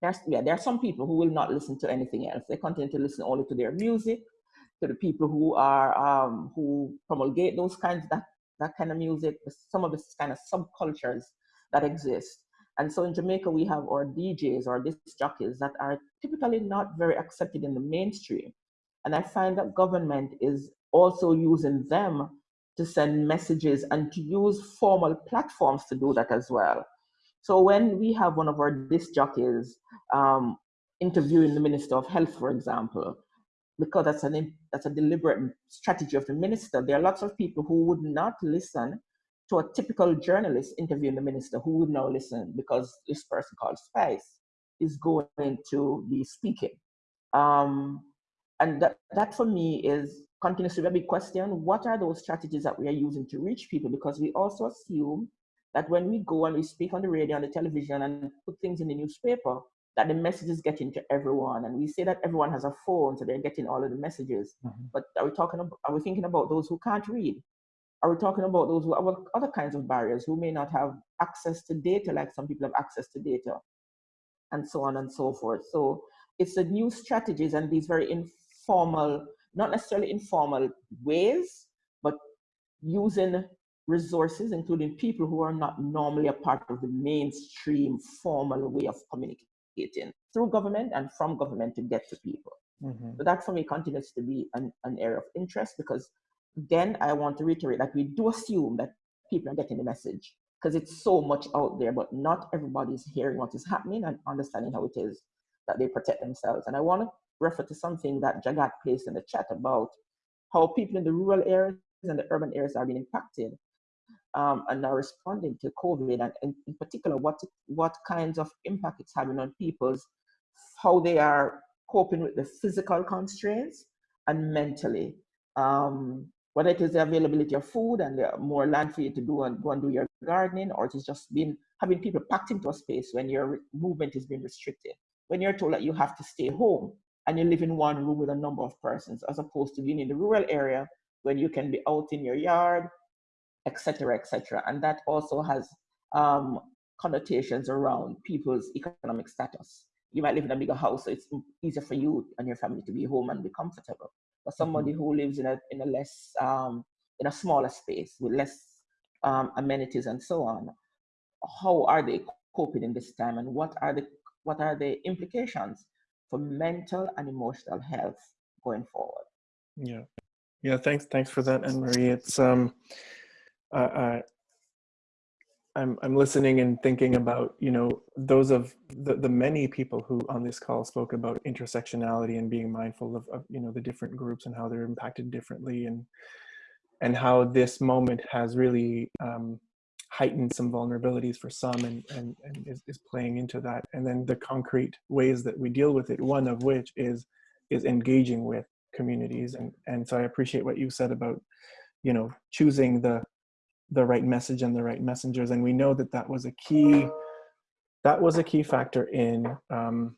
there's, yeah, there are some people who will not listen to anything else. They continue to listen only to their music, to the people who are um, who promulgate those kinds that that kind of music. Some of this kind of subcultures that exist. And so in Jamaica, we have our DJs or disc jockeys that are typically not very accepted in the mainstream. And I find that government is also using them to send messages and to use formal platforms to do that as well. So when we have one of our disc jockeys um, interviewing the Minister of Health, for example, because that's an that's a deliberate strategy of the minister, there are lots of people who would not listen to a typical journalist interviewing the minister who would now listen because this person called Spice is going to be speaking. Um, and that, that for me is continues to be a big question. What are those strategies that we are using to reach people? Because we also assume that when we go and we speak on the radio, on the television, and put things in the newspaper, that the messages get into everyone. And we say that everyone has a phone, so they're getting all of the messages. Mm-hmm. But are we talking about, are we thinking about those who can't read? Are we talking about those who have other kinds of barriers, who may not have access to data like some people have access to data, and so on and so forth? So it's the new strategies and these very informal, not necessarily informal ways, but using resources, including people who are not normally a part of the mainstream formal way of communicating through government and from government to get to people. Mhm. So that for me continues to be an, an area of interest because again, I want to reiterate that we do assume that people are getting the message because it's so much out there, but not everybody is hearing what is happening and understanding how it is that they protect themselves. And I want to refer to something that Jagat placed in the chat about how people in the rural areas and the urban areas are being impacted. um, and are responding to COVID, and, and in particular, what what kinds of impact it's having on people's how they are coping with the physical constraints and mentally. Um, whether it is the availability of food and more land for you to do and go and do your gardening, or it is just been having people packed into a space when your movement is being restricted. When you're told that you have to stay home and you live in one room with a number of persons, as opposed to being in the rural area when you can be out in your yard, etc., etc. And that also has um, connotations around people's economic status. You might live in a bigger house, so it's easier for you and your family to be home and be comfortable. But somebody who lives in a in a less um, in a smaller space with less um, amenities and so on, how are they coping in this time, and what are the what are the implications for mental and emotional health going forward? Yeah, yeah. Thanks, thanks for that, Anne Marie. It's um, uh, I'm I'm listening and thinking about you know those of the the many people who on this call spoke about intersectionality and being mindful of, of you know the different groups and how they're impacted differently and and how this moment has really um, heightened some vulnerabilities for some and, and, and is, is playing into that. And then the concrete ways that we deal with it, one of which is is engaging with communities. And, and so I appreciate what you said about, you know, choosing the the right message and the right messengers. And we know that that was a key, that was a key factor in um,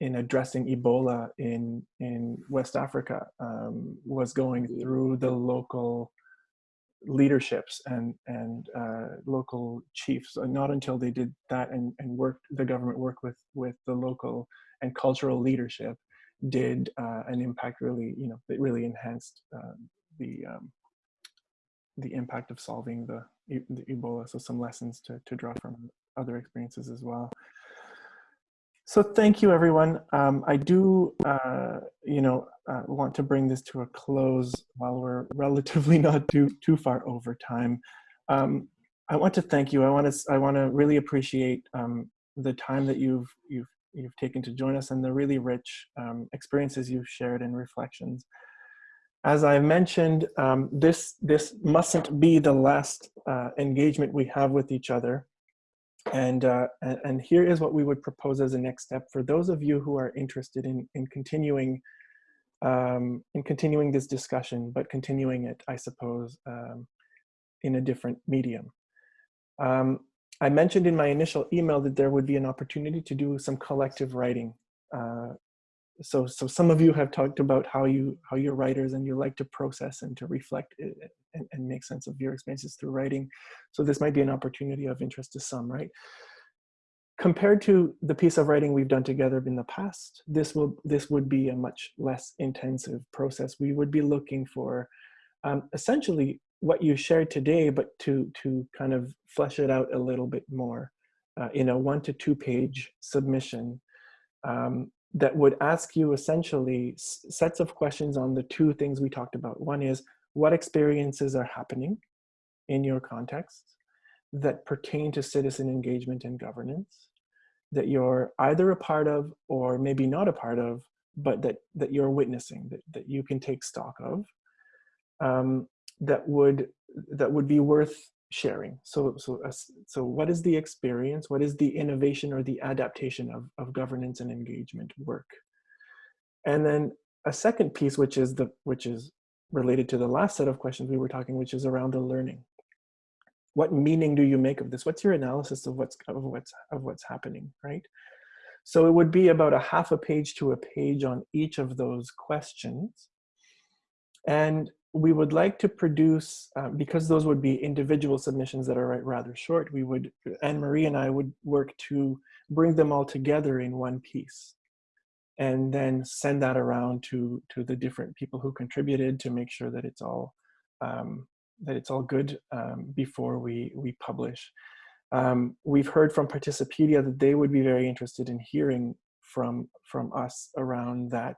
in addressing Ebola in in West Africa um, was going through the local leaderships and and uh, local chiefs. Not until they did that and and worked, the government worked with with the local and cultural leadership, did uh, an impact really you know really enhanced uh, the um, the impact of solving the, the Ebola. So some lessons to, to draw from other experiences as well. So thank you, everyone. Um, I do, uh, you know, uh, want to bring this to a close while we're [laughs] relatively not too too far over time. Um, I want to thank you. I want to I want to really appreciate um, the time that you've you've you've taken to join us and the really rich um, experiences you've shared and reflections. As I mentioned, um, this, this mustn't be the last uh, engagement we have with each other. And, uh, and, here is what we would propose as a next step for those of you who are interested in, in continuing um, in continuing this discussion, but continuing it, I suppose, um, in a different medium. Um, I mentioned in my initial email that there would be an opportunity to do some collective writing uh, so so some of you have talked about how you how you're writers and you like to process and to reflect and, and make sense of your experiences through writing. So this might be an opportunity of interest to some right? Compared to the piece of writing we've done together in the past this will this would be a much less intensive process. We would be looking for um, essentially what you shared today but to to kind of flesh it out a little bit more uh, in a one to two page submission. Um, that would ask you essentially sets of questions on the two things we talked about. One is what experiences are happening in your context that pertain to citizen engagement and governance that you're either a part of or maybe not a part of, but that, that you're witnessing, that, that you can take stock of, um, that, would, that would be worth sharing. So, so, uh, so what is the experience? What is the innovation or the adaptation of, of governance and engagement work? And then a second piece, which is the which is related to the last set of questions we were talking, which is around the learning. What meaning do you make of this? What's your analysis of what's of what's of what's happening, right? So it would be about a half a page to a page on each of those questions. And we would like to produce, uh, because those would be individual submissions that are rather short, we would, Anne-Marie and I would work to bring them all together in one piece and then send that around to, to the different people who contributed to make sure that it's all, um, that it's all good um, before we, we publish. Um, we've heard from Participedia that they would be very interested in hearing from, from us around that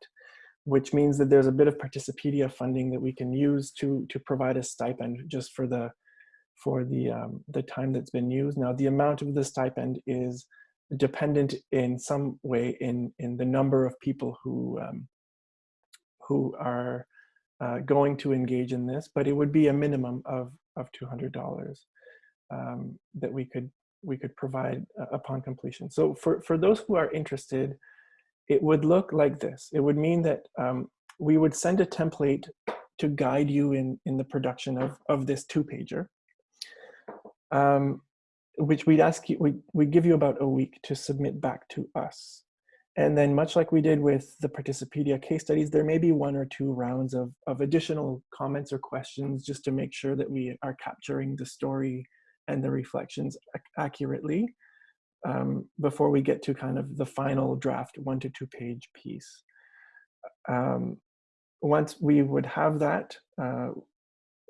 which means that there's a bit of Participedia funding that we can use to to provide a stipend just for the for the um, the time that's been used. Now the amount of the stipend is dependent in some way in in the number of people who um, who are uh, going to engage in this, but it would be a minimum of of $200 um, that we could we could provide uh, upon completion. So for, for those who are interested, it would look like this. It would mean that um, we would send a template to guide you in, in the production of, of this two pager, um, which we'd ask you, we, we give you about a week to submit back to us. And then much like we did with the Participedia case studies, there may be one or two rounds of, of additional comments or questions just to make sure that we are capturing the story and the reflections ac accurately um, before we get to kind of the final draft one to two page piece. Um, once we would have that, uh,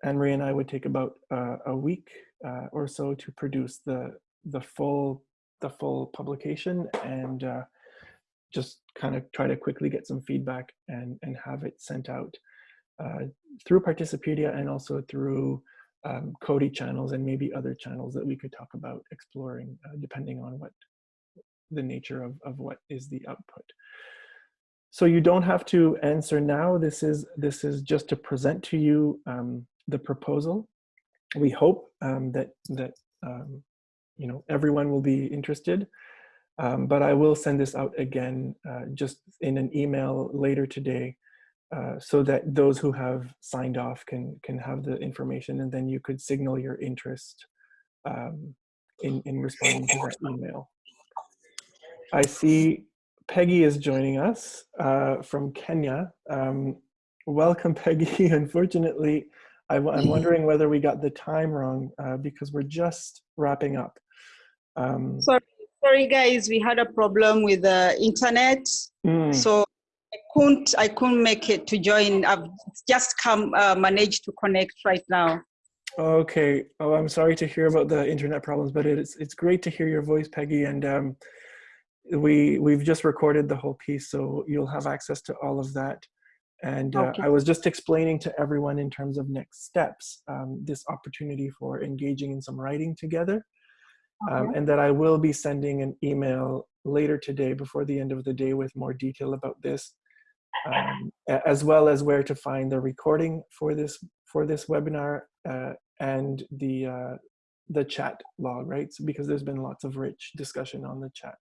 Anne-Marie and I would take about uh, a week uh, or so to produce the the full the full publication and uh, just kind of try to quickly get some feedback and, and have it sent out uh, through Participedia and also through um, Coady channels and maybe other channels that we could talk about exploring uh, depending on what the nature of, of what is the output. So you don't have to answer now. This is, this is just to present to you um, the proposal. We hope um, that, that um, you know, everyone will be interested. Um, but I will send this out again uh, just in an email later today uh, so that those who have signed off can can have the information and then you could signal your interest um, in, in responding to that email. I see Peggy is joining us uh, from Kenya. Um, welcome, [laughs] Peggy. Unfortunately, I, am [laughs] wondering whether we got the time wrong uh, because we're just wrapping up. Um, Sorry sorry guys, we had a problem with the internet. Mm. So I couldn't, I couldn't make it to join. I've just come, uh, managed to connect right now. Okay. Oh, I'm sorry to hear about the internet problems, but it's it's great to hear your voice, Peggy. And um, we we've just recorded the whole piece, so you'll have access to all of that. And uh, Okay. I was just explaining to everyone in terms of next steps, um, this opportunity for engaging in some writing together um, Okay. and that I will be sending an email later today before the end of the day with more detail about this, um, as well as where to find the recording for this for this webinar uh, and the uh, the chat log, right? So because there's been lots of rich discussion on the chat.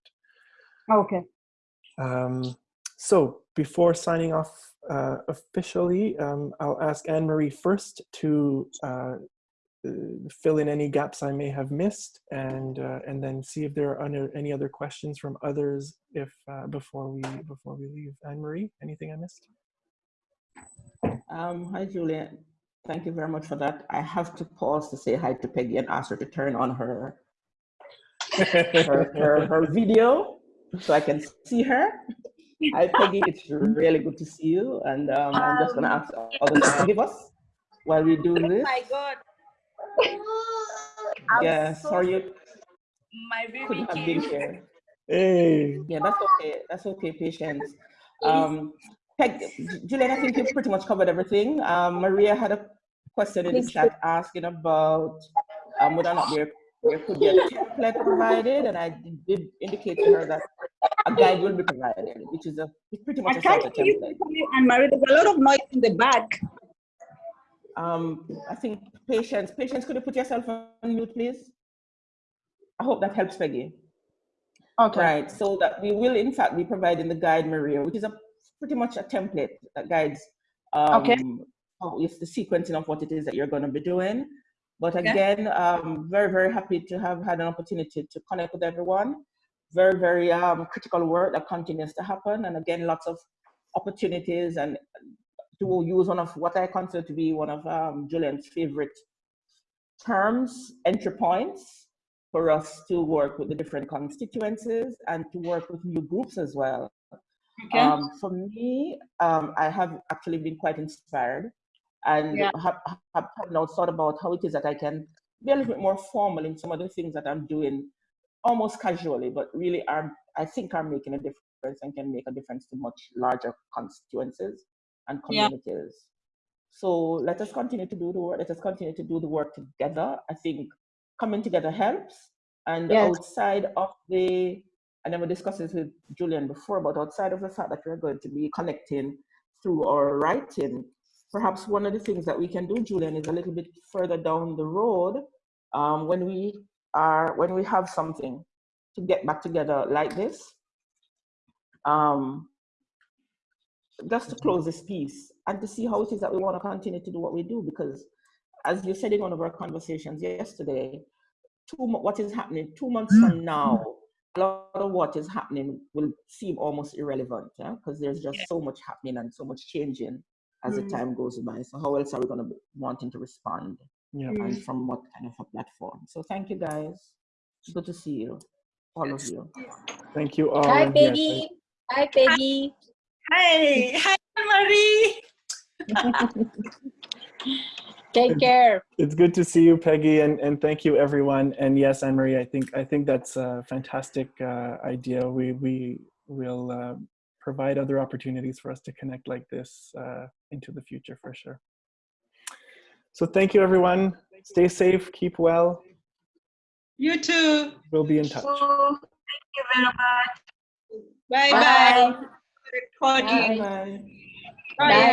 Okay. Um, so before signing off uh, officially, um, I'll ask Anne-Marie first to uh, uh, fill in any gaps I may have missed and uh, and then see if there are under, any other questions from others if uh, before we before we leave. Anne-Marie, anything I missed? Um, hi, Julia. Thank you very much for that. I have to pause to say hi to Peggy and ask her to turn on her her, her, her [laughs] video so I can see her. Hi, Peggy. It's really good to see you. And um, I'm just going to ask others to forgive us while we do this. Oh my God. Yeah, so sorry you My baby couldn't have been here. Hey. Yeah, that's okay. That's okay, Patience. Um, Peg, Julian, I think you've pretty much covered everything. Um, Maria had a question in the chat asking about um, whether or not there, there could be a template provided, and I did indicate to her that a guide will be provided, which is a pretty much I a can't hear template. properly, Anne-Marie. There's a lot of noise in the back. Um, I think Patience, Patience, could you put yourself on mute, please? I hope that helps, Peggy. Okay. Right, so that we will in fact be providing the guide, Maria, which is a pretty much a template that guides um, Okay. how is the sequencing of what it is that you're going to be doing. But Okay. again, um, very, very happy to have had an opportunity to connect with everyone. Very, very um, critical work that continues to happen. And again, lots of opportunities and to use one of what I consider to be one of um, Julian's favorite terms, entry points, for us to work with the different constituencies and to work with new groups as well. Okay. Um, for me, um, I have actually been quite inspired and Yeah. have, have, now thought about how it is that I can be a little bit more formal in some of the things that I'm doing almost casually, but really are, I think are making a difference and can make a difference to much larger constituencies and Yeah. communities. So let us continue to do the work. Let us continue to do the work together. I think coming together helps. And Yes. outside of the, I never discussed this with Julian before, but outside of the fact that we're going to be connecting through our writing, perhaps one of the things that we can do, Julian, is a little bit further down the road um, when we are when we have something to get back together like this. Um, just to close this piece and to see how it is that we want to continue to do what we do because as you said in one of our conversations yesterday, two, what is happening two months from now, a lot of what is happening will seem almost irrelevant because yeah? there's just yeah. so much happening and so much changing as mm. the time goes by. So how else are we going to be wanting to respond? Yeah. And from what kind of a platform? So thank you guys. Good to see you, all of you. Thank you all. Hi, and Peggy. yes, Hi, Peggy. Hi. Hi, Marie. Take care. It's good to see you, Peggy, and, and thank you, everyone. And yes, Anne Marie, I think I think that's a fantastic uh, idea. We we will uh, provide other opportunities for us to connect like this uh, into the future for sure. So thank you, everyone. Stay safe, keep well. You too. We'll be in touch. Thank you very much. Bye bye. bye. Bye. Bye. Bye.